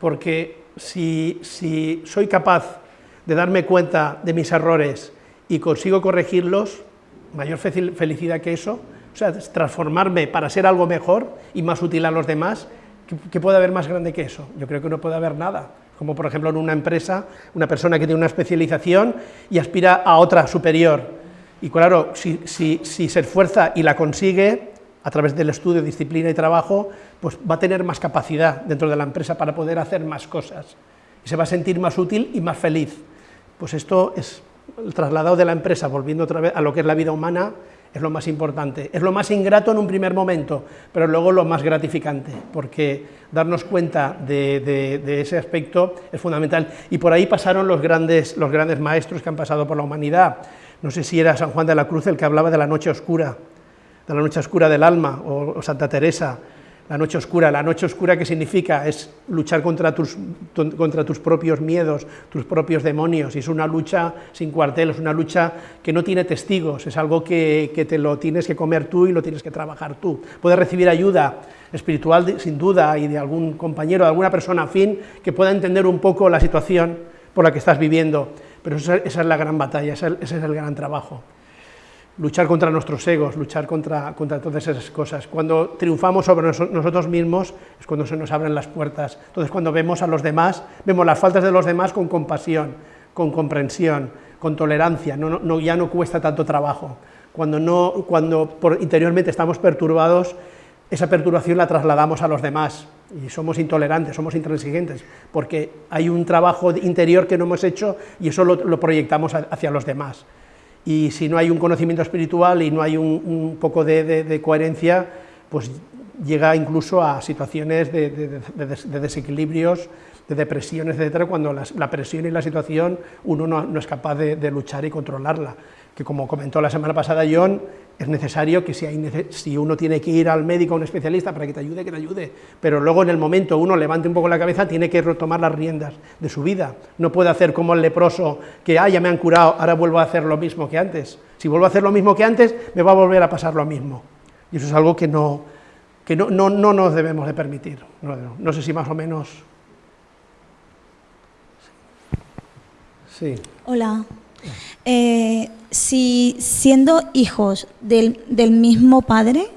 porque si, si soy capaz de darme cuenta de mis errores y consigo corregirlos, mayor felicidad que eso, o sea, transformarme para ser algo mejor y más útil a los demás, ¿qué, puede haber más grande que eso? Yo creo que no puede haber nada, como por ejemplo en una empresa, una persona que tiene una especialización y aspira a otra superior, y claro, si, se esfuerza y la consigue, a través del estudio, disciplina y trabajo, pues va a tener más capacidad dentro de la empresa para poder hacer más cosas, y se va a sentir más útil y más feliz. Pues esto es el trasladado de la empresa, volviendo otra vez a lo que es la vida humana, es lo más importante. Es lo más ingrato en un primer momento, pero luego lo más gratificante, porque darnos cuenta de, ese aspecto es fundamental. Y por ahí pasaron los grandes, los grandes maestros que han pasado por la humanidad. No sé si era San Juan de la Cruz el que hablaba de la noche oscura, de la noche oscura del alma, o Santa Teresa, la noche oscura, la noche oscura ¿qué significa? Es luchar contra tus, contra tus propios miedos, tus propios demonios, y es una lucha sin cuartel, es una lucha que no tiene testigos, es algo que, que te lo tienes que comer tú y lo tienes que trabajar tú. Puedes recibir ayuda espiritual sin duda y de algún compañero, de alguna persona afín que pueda entender un poco la situación por la que estás viviendo, pero esa, es la gran batalla, ese es el gran trabajo luchar contra nuestros egos, luchar contra, contra todas esas cosas. Cuando triunfamos sobre nosotros mismos es cuando se nos abren las puertas. Entonces cuando vemos a los demás, vemos las faltas de los demás con compasión, con comprensión, con tolerancia, no, ya no cuesta tanto trabajo. Cuando, no, cuando por, interiormente estamos perturbados, esa perturbación la trasladamos a los demás y somos intolerantes, somos intransigentes, porque hay un trabajo interior que no hemos hecho y eso lo proyectamos hacia los demás y si no hay un conocimiento espiritual y no hay un, poco de, coherencia, pues llega incluso a situaciones de, desequilibrios, de depresiones, etcétera, cuando la, presión y la situación uno no, es capaz de, luchar y controlarla. Que como comentó la semana pasada John, es necesario que si, hay, si uno tiene que ir al médico, a un especialista, para que te ayude, que te ayude, pero luego en el momento uno levante un poco la cabeza, tiene que retomar las riendas de su vida, no puede hacer como el leproso, que ah, ya me han curado, ahora vuelvo a hacer lo mismo que antes, si vuelvo a hacer lo mismo que antes, me va a volver a pasar lo mismo, y eso es algo que no, que no, no, no nos debemos de permitir. No, no sé si más o menos... Sí. Hola. Eh, si siendo hijos del, del mismo padre,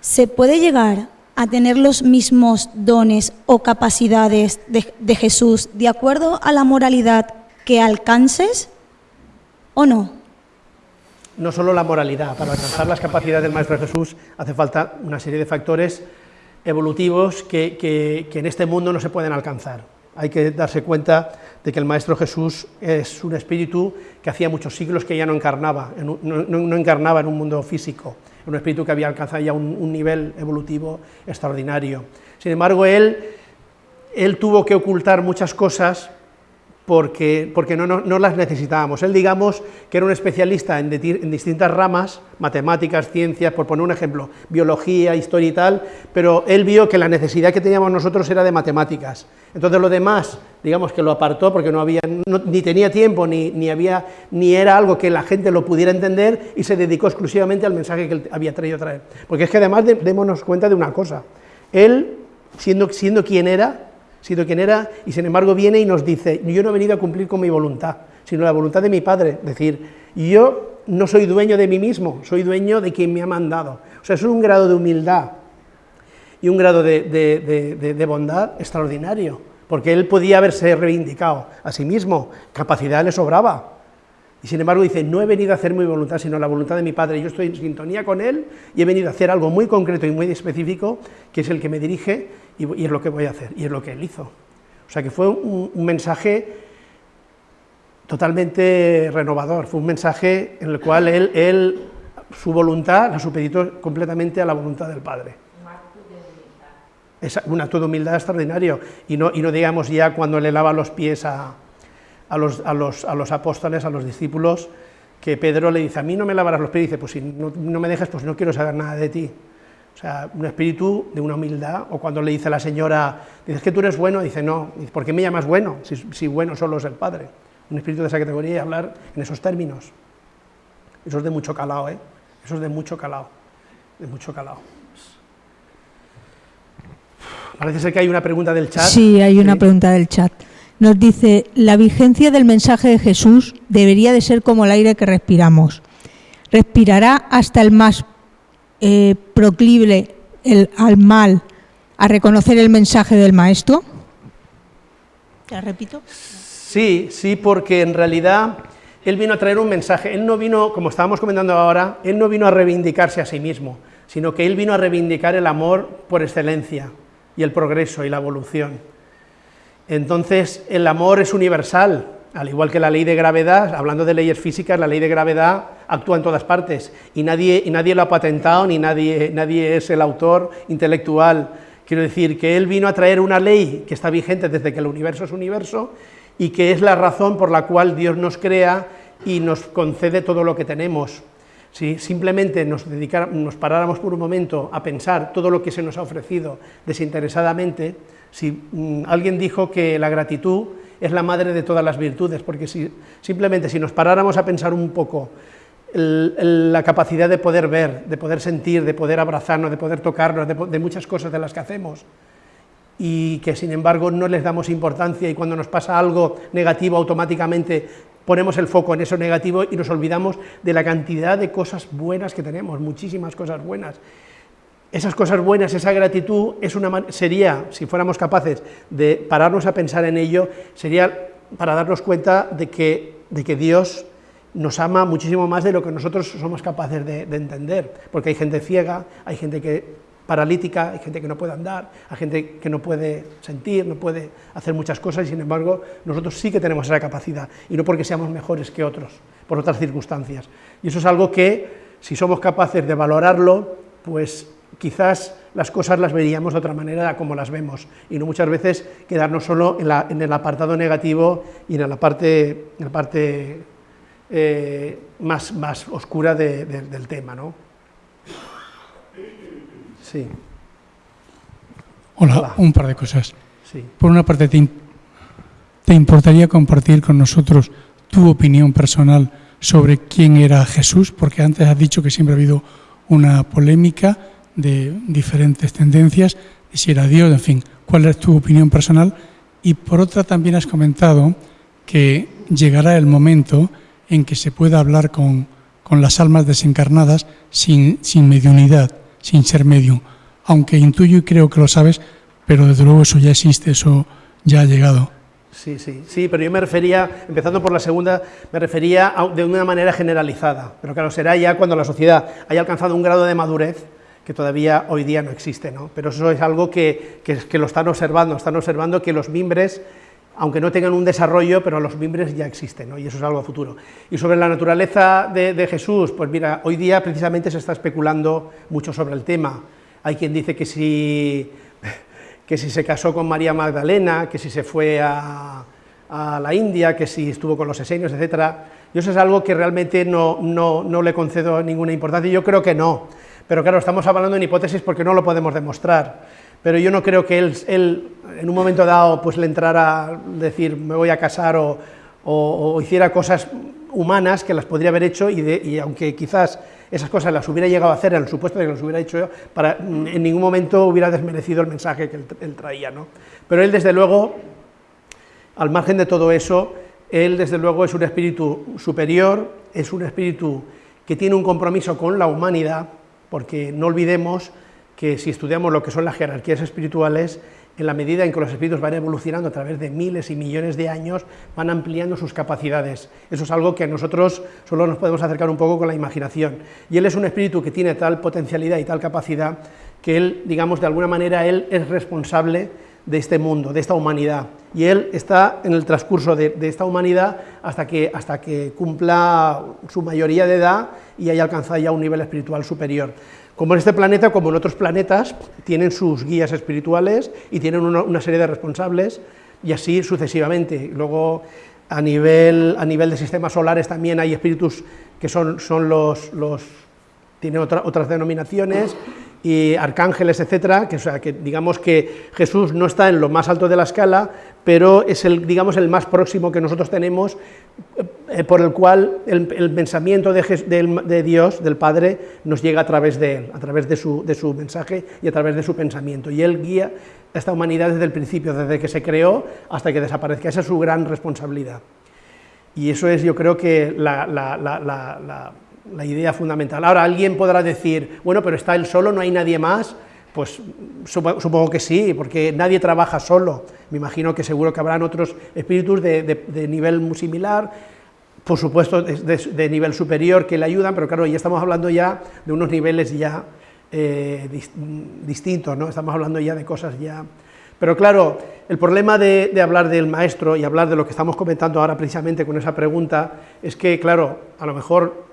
¿se puede llegar a tener los mismos dones o capacidades de, de Jesús de acuerdo a la moralidad que alcances o no? no solo la moralidad, para alcanzar las capacidades del Maestro Jesús hace falta una serie de factores evolutivos que, que, que, en este mundo no se pueden alcanzar. Hay que darse cuenta de que el Maestro Jesús es un espíritu que hacía muchos siglos que ya no encarnaba, no, no, no encarnaba en un mundo físico, un espíritu que había alcanzado ya un, un nivel evolutivo extraordinario. Sin embargo, él, él tuvo que ocultar muchas cosas porque, porque no, no, no, las necesitábamos. Él, digamos, que era un especialista en, de, en, distintas ramas, matemáticas, ciencias, por poner un ejemplo, biología, historia y tal, pero él vio que la necesidad que teníamos nosotros era de matemáticas. Entonces lo demás, digamos que lo apartó porque no había, no, ni tenía tiempo, ni, ni, había, ni era algo que la gente lo pudiera entender y se dedicó exclusivamente al mensaje que él había traído a traer. Porque es que además de, démonos cuenta de una cosa, él, siendo, siendo quien era, sido quien era, y sin embargo viene y nos dice, yo no he venido a cumplir con mi voluntad, sino la voluntad de mi Padre, es decir, yo no soy dueño de mí mismo, soy dueño de quien me ha mandado. O sea, es un grado de humildad y un grado de, de, de, de bondad extraordinario, porque él podía haberse reivindicado a sí mismo, capacidad le sobraba, y sin embargo dice, no he venido a hacer mi voluntad, sino la voluntad de mi Padre. Yo estoy en sintonía con Él y he venido a hacer algo muy concreto y muy específico, que es el que me dirige y, y es lo que voy a hacer, y es lo que Él hizo. O sea que fue un, un mensaje totalmente renovador, fue un mensaje en el cual Él, él su voluntad la supeditó completamente a la voluntad del Padre. Es un acto de humildad extraordinario, y no, y no digamos ya cuando le lava los pies a, a los, a, los, a los, apóstoles, a los discípulos, que Pedro le dice, a mí no me lavarás los pies, y dice, pues si no, no, me dejas, pues no quiero saber nada de ti. O sea, un espíritu de una humildad, o cuando le dice a la señora, dices que tú eres bueno, dice, no, ¿por qué me llamas bueno? Si, si bueno solo es el Padre. Un espíritu de esa categoría y hablar en esos términos. Eso es de mucho calado, ¿eh? Eso es de mucho calado, de mucho calado. Parece ser que hay una pregunta del chat. Sí, hay una ¿sí? pregunta del chat nos dice, la vigencia del mensaje de Jesús debería de ser como el aire que respiramos. ¿Respirará hasta el más eh, proclive el, al mal a reconocer el mensaje del Maestro? ¿Te repito? Sí, sí, porque en realidad él vino a traer un mensaje. Él no vino, como estábamos comentando ahora, él no vino a reivindicarse a sí mismo, sino que él vino a reivindicar el amor por excelencia y el progreso y la evolución. Entonces, el amor es universal, al igual que la ley de gravedad, hablando de leyes físicas, la ley de gravedad actúa en todas partes, y nadie, y nadie lo ha patentado, ni nadie, nadie es el autor intelectual. Quiero decir que él vino a traer una ley que está vigente desde que el universo es universo, y que es la razón por la cual Dios nos crea y nos concede todo lo que tenemos. Si simplemente nos, nos paráramos por un momento a pensar todo lo que se nos ha ofrecido desinteresadamente, si mmm, alguien dijo que la gratitud es la madre de todas las virtudes, porque si, simplemente si nos paráramos a pensar un poco la capacidad de poder ver, de poder sentir, de poder abrazarnos, de poder tocarnos, de, de muchas cosas de las que hacemos, y que sin embargo no les damos importancia y cuando nos pasa algo negativo automáticamente ponemos el foco en eso negativo y nos olvidamos de la cantidad de cosas buenas que tenemos, muchísimas cosas buenas. Esas cosas buenas, esa gratitud, es una, sería, si fuéramos capaces de pararnos a pensar en ello, sería para darnos cuenta de que, de que Dios nos ama muchísimo más de lo que nosotros somos capaces de, de entender, porque hay gente ciega, hay gente que paralítica, hay gente que no puede andar, hay gente que no puede sentir, no puede hacer muchas cosas, y sin embargo nosotros sí que tenemos esa capacidad, y no porque seamos mejores que otros, por otras circunstancias. Y eso es algo que, si somos capaces de valorarlo, pues quizás las cosas las veríamos de otra manera como las vemos, y no muchas veces quedarnos solo en, la, en el apartado negativo y en la parte, en la parte eh, más, más oscura de, de, del tema. ¿no? Sí. Hola, Hola, un par de cosas. Sí. Por una parte, te, ¿te importaría compartir con nosotros tu opinión personal sobre quién era Jesús? Porque antes has dicho que siempre ha habido una polémica de diferentes tendencias, de si era Dios, en fin, cuál es tu opinión personal. Y por otra también has comentado que llegará el momento en que se pueda hablar con, con las almas desencarnadas sin, sin mediunidad, sin ser medium. Aunque intuyo y creo que lo sabes, pero desde luego eso ya existe, eso ya ha llegado. Sí, sí, sí, pero yo me refería, empezando por la segunda, me refería a, de una manera generalizada, pero claro, será ya cuando la sociedad haya alcanzado un grado de madurez que todavía hoy día no existe, ¿no? Pero eso es algo que, que, que lo están observando, están observando que los mimbres, aunque no tengan un desarrollo, pero los mimbres ya existen, ¿no? y eso es algo futuro. Y sobre la naturaleza de, de Jesús, pues mira, hoy día precisamente se está especulando mucho sobre el tema. Hay quien dice que si *laughs* que si se casó con María Magdalena, que si se fue a, a la India, que si estuvo con los esenios, etc. Yo eso es algo que realmente no, no, no, le concedo ninguna importancia, yo creo que no, pero claro, estamos hablando en hipótesis porque no lo podemos demostrar, pero yo no creo que él, él en un momento dado pues le entrara a decir me voy a casar o, o, o hiciera cosas humanas que las podría haber hecho y, de, y aunque quizás esas cosas las hubiera llegado a hacer en el supuesto de que las hubiera hecho yo, para, en ningún momento hubiera desmerecido el mensaje que él, él traía. ¿no? Pero él, desde luego, al margen de todo eso, él, desde luego, es un espíritu superior, es un espíritu que tiene un compromiso con la humanidad, porque no olvidemos que si estudiamos lo que son las jerarquías espirituales, en la medida en que los espíritus van evolucionando a través de miles y millones de años, van ampliando sus capacidades. Eso es algo que nosotros solo nos podemos acercar un poco con la imaginación. Y él es un espíritu que tiene tal potencialidad y tal capacidad que él, digamos, de alguna manera, él es responsable de este mundo, de esta humanidad. Y él está en el transcurso de, de esta humanidad hasta que, hasta que cumpla su mayoría de edad y haya alcanzado ya un nivel espiritual superior. Como en este planeta, como en otros planetas, tienen sus guías espirituales y tienen una, serie de responsables, y así sucesivamente. Luego, a nivel, a nivel de sistemas solares también hay espíritus que son, son los, los tienen otra, otras denominaciones, y arcángeles, etcétera, que, o sea, que digamos que Jesús no está en lo más alto de la escala, pero es el, digamos, el más próximo que nosotros tenemos, eh, por el cual el, pensamiento de, de, de, Dios, del Padre, nos llega a través de él, a través de su, de su mensaje y a través de su pensamiento. Y él guía a esta humanidad desde el principio, desde que se creó hasta que desaparezca. Esa es su gran responsabilidad. Y eso es, yo creo que la idea fundamental. Ahora, alguien podrá decir, bueno, pero está él solo, no hay nadie más, pues supongo que sí, porque nadie trabaja solo, me imagino que seguro que habrán otros espíritus de, de, nivel muy similar, por supuesto de, de, nivel superior que le ayudan, pero claro, ya estamos hablando ya de unos niveles ya eh, distintos, ¿no? estamos hablando ya de cosas ya... Pero claro, el problema de, de, hablar del maestro y hablar de lo que estamos comentando ahora precisamente con esa pregunta es que, claro, a lo mejor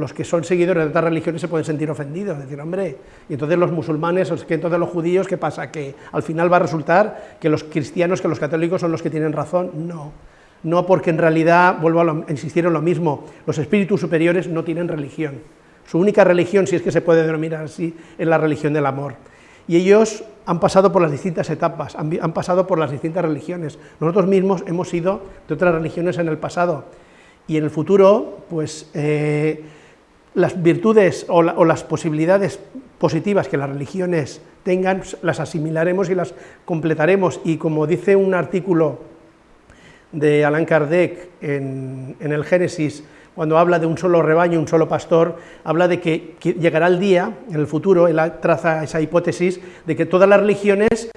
los que son seguidores de otras religiones se pueden sentir ofendidos, decir, hombre, y entonces los musulmanes, entonces los judíos, ¿qué pasa? Que al final va a resultar que los cristianos, que los católicos son los que tienen razón, no, no porque en realidad, vuelvo a, lo, insistir en lo mismo, los espíritus superiores no tienen religión, su única religión, si es que se puede denominar así, es la religión del amor, y ellos han pasado por las distintas etapas, han, han pasado por las distintas religiones, nosotros mismos hemos sido de otras religiones en el pasado, y en el futuro, pues... Eh, las virtudes o, la, o, las posibilidades positivas que las religiones tengan, las asimilaremos y las completaremos. Y como dice un artículo de Allan Kardec en, en el Génesis, cuando habla de un solo rebaño, un solo pastor, habla de que, que llegará el día, en el futuro, él traza esa hipótesis, de que todas las religiones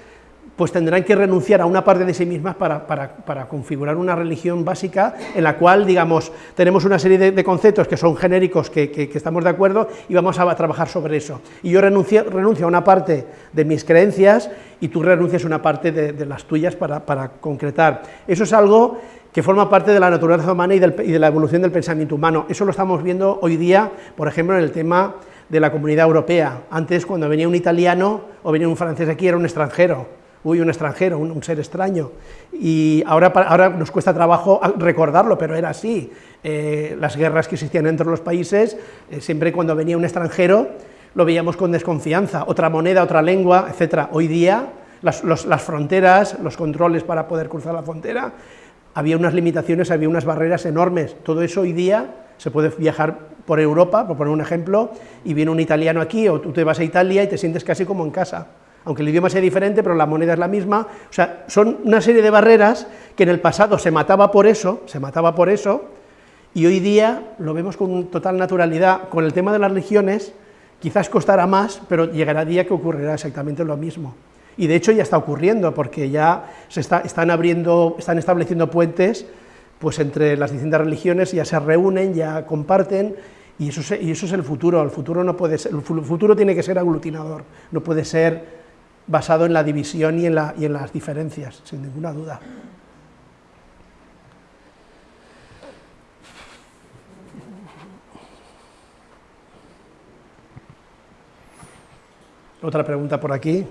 pues tendrán que renunciar a una parte de sí mismas para, configurar una religión básica en la cual, digamos, tenemos una serie de, conceptos que son genéricos, que, estamos de acuerdo, y vamos a, trabajar sobre eso. Y yo renuncio, a una parte de mis creencias y tú renuncias a una parte de, las tuyas para, concretar. Eso es algo que forma parte de la naturaleza humana y de la evolución del pensamiento humano. Eso lo estamos viendo hoy día, por ejemplo, en el tema de la comunidad europea. Antes, cuando venía un italiano o venía un francés aquí, era un extranjero uy, un extranjero, un, ser extraño. Y ahora, ahora, nos cuesta trabajo recordarlo, pero era así. Eh, las guerras que existían entre los países, eh, siempre cuando venía un extranjero, lo veíamos con desconfianza. Otra moneda, otra lengua, etc. Hoy día, las, las fronteras, los controles para poder cruzar la frontera, había unas limitaciones, había unas barreras enormes. Todo eso hoy día se puede viajar por Europa, por poner un ejemplo, y viene un italiano aquí, o tú te vas a Italia y te sientes casi como en casa, aunque el idioma sea diferente, pero la moneda es la misma, o sea, son una serie de barreras que en el pasado se mataba por eso, se mataba por eso, y hoy día lo vemos con total naturalidad. Con el tema de las religiones, quizás costará más, pero llegará día que ocurrirá exactamente lo mismo. Y de hecho ya está ocurriendo, porque ya se están abriendo, están estableciendo puentes pues entre las distintas religiones, ya se reúnen, ya comparten, y eso, y eso es el futuro, el futuro, no puede ser, el futuro tiene que ser aglutinador, no puede ser basado en la división y en, la, y en las diferencias, sin ninguna duda. Otra pregunta por aquí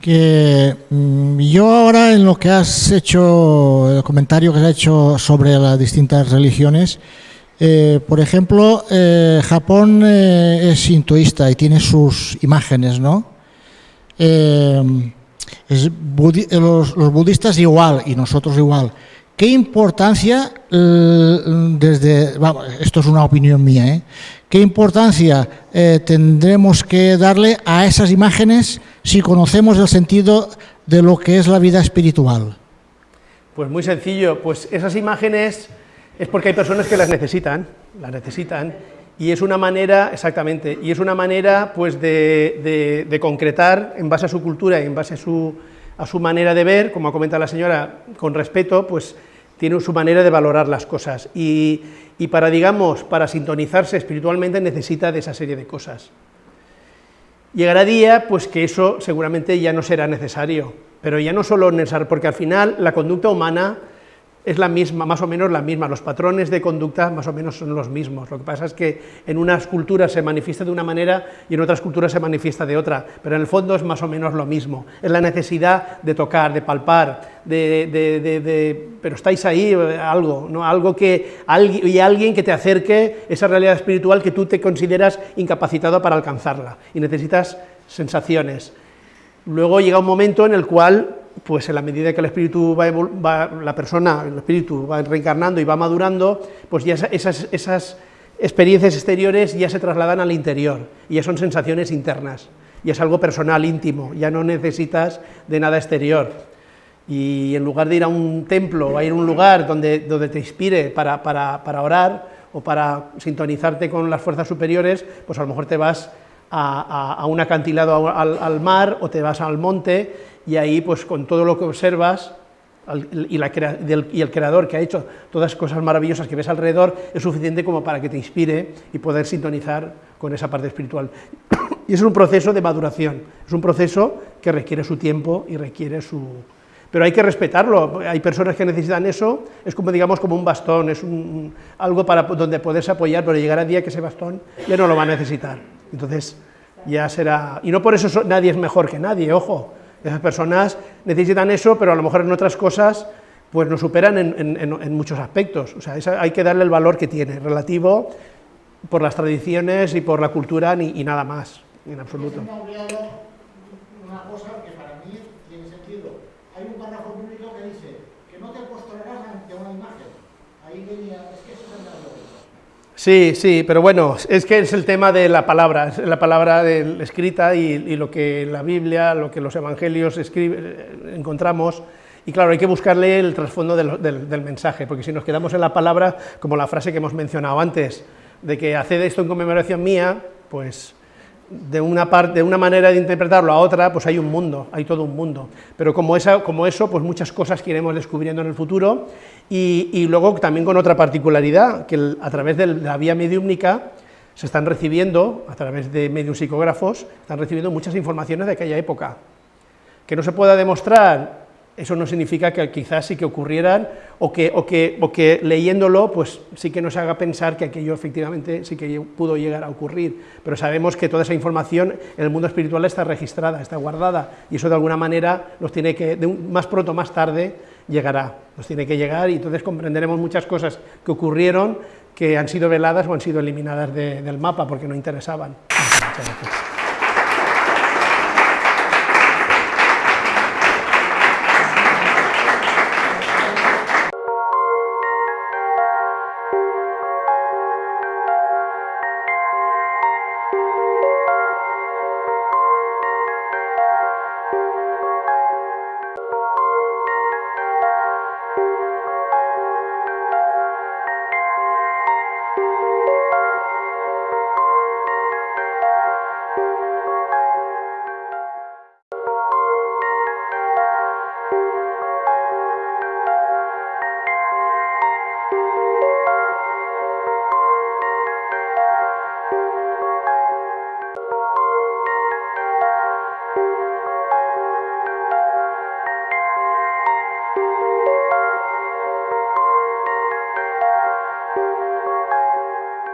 que mm, yo ahora en lo que has hecho, el comentario que has hecho sobre las distintas religiones, eh, por ejemplo, eh, Japón eh, es sintoísta y tiene sus imágenes, ¿no? Los, los, budistas igual y nosotros igual. ¿Qué importancia, desde, esto es una opinión mía, ¿eh? ¿qué importancia tendremos que darle a esas imágenes si conocemos el sentido de lo que es la vida espiritual? Pues muy sencillo, pues esas imágenes es porque hay personas que las necesitan, las necesitan, y es una manera, exactamente, y es una manera pues de, concretar en base a su cultura y en base a su, a su manera de ver, como ha comentado la señora, con respeto, pues tiene su manera de valorar las cosas, y, y para, digamos, para sintonizarse espiritualmente necesita de esa serie de cosas. Llegará día pues que eso seguramente ya no será necesario, pero ya no solo necesario, porque al final la conducta humana es la misma, más o menos la misma, los patrones de conducta más o menos son los mismos, lo que pasa es que en unas culturas se manifiesta de una manera y en otras culturas se manifiesta de otra, pero en el fondo es más o menos lo mismo, es la necesidad de tocar, de palpar, de, pero estáis ahí, algo, ¿no? algo que, y alguien que te acerque esa realidad espiritual que tú te consideras incapacitado para alcanzarla, y necesitas sensaciones. Luego llega un momento en el cual pues en la medida que el espíritu va, la persona, el espíritu va reencarnando y va madurando, pues ya esas, esas experiencias exteriores ya se trasladan al interior, y ya son sensaciones internas, y es algo personal, íntimo, ya no necesitas de nada exterior. Y en lugar de ir a un templo a ir a un lugar donde, donde te inspire para, para, para orar o para sintonizarte con las fuerzas superiores, pues a lo mejor te vas a, un acantilado al, mar o te vas al monte y ahí pues con todo lo que observas y, el creador que ha hecho todas las cosas maravillosas que ves alrededor es suficiente como para que te inspire y poder sintonizar con esa parte espiritual. *coughs* Y es un proceso de maduración, es un proceso que requiere su tiempo y requiere su... Pero hay que respetarlo, hay personas que necesitan eso, es como digamos como un bastón, es un, algo para donde poderse apoyar, pero llegará el día que ese bastón ya no lo va a necesitar. Entonces ya será... Y no por eso nadie es mejor que nadie, ojo, esas personas necesitan eso, pero a lo mejor en otras cosas pues nos superan en, muchos aspectos. O sea, hay que darle el valor que tiene, relativo por las tradiciones y por la cultura y nada más, en absoluto. Una cosa que para mí tiene sentido. Hay un párrafo público que dice que no te postrarás ante una imagen. Ahí venía, es que eso es Sí, sí, pero bueno, es que es el tema de la palabra, la palabra escrita y, lo que la Biblia, lo que los evangelios encontramos, y claro, hay que buscarle el trasfondo del, mensaje, porque si nos quedamos en la palabra, como la frase que hemos mencionado antes, de que haced esto en conmemoración mía, pues de una, parte, de una manera de interpretarlo a otra, pues hay un mundo, hay todo un mundo. Pero como, esa, como eso, pues muchas cosas que iremos descubriendo en el futuro, y, luego también con otra particularidad, que a través de la vía mediúmnica se están recibiendo, a través de medios psicógrafos, están recibiendo muchas informaciones de aquella época. Que no se pueda demostrar eso no significa que quizás sí que ocurrieran o que, o que, o que leyéndolo pues sí que nos haga pensar que aquello efectivamente sí que pudo llegar a ocurrir, pero sabemos que toda esa información en el mundo espiritual está registrada, está guardada, y eso de alguna manera nos tiene que, más pronto o más tarde, llegará, nos tiene que llegar y entonces comprenderemos muchas cosas que ocurrieron que han sido veladas o han sido eliminadas del mapa porque no interesaban. Muchas gracias.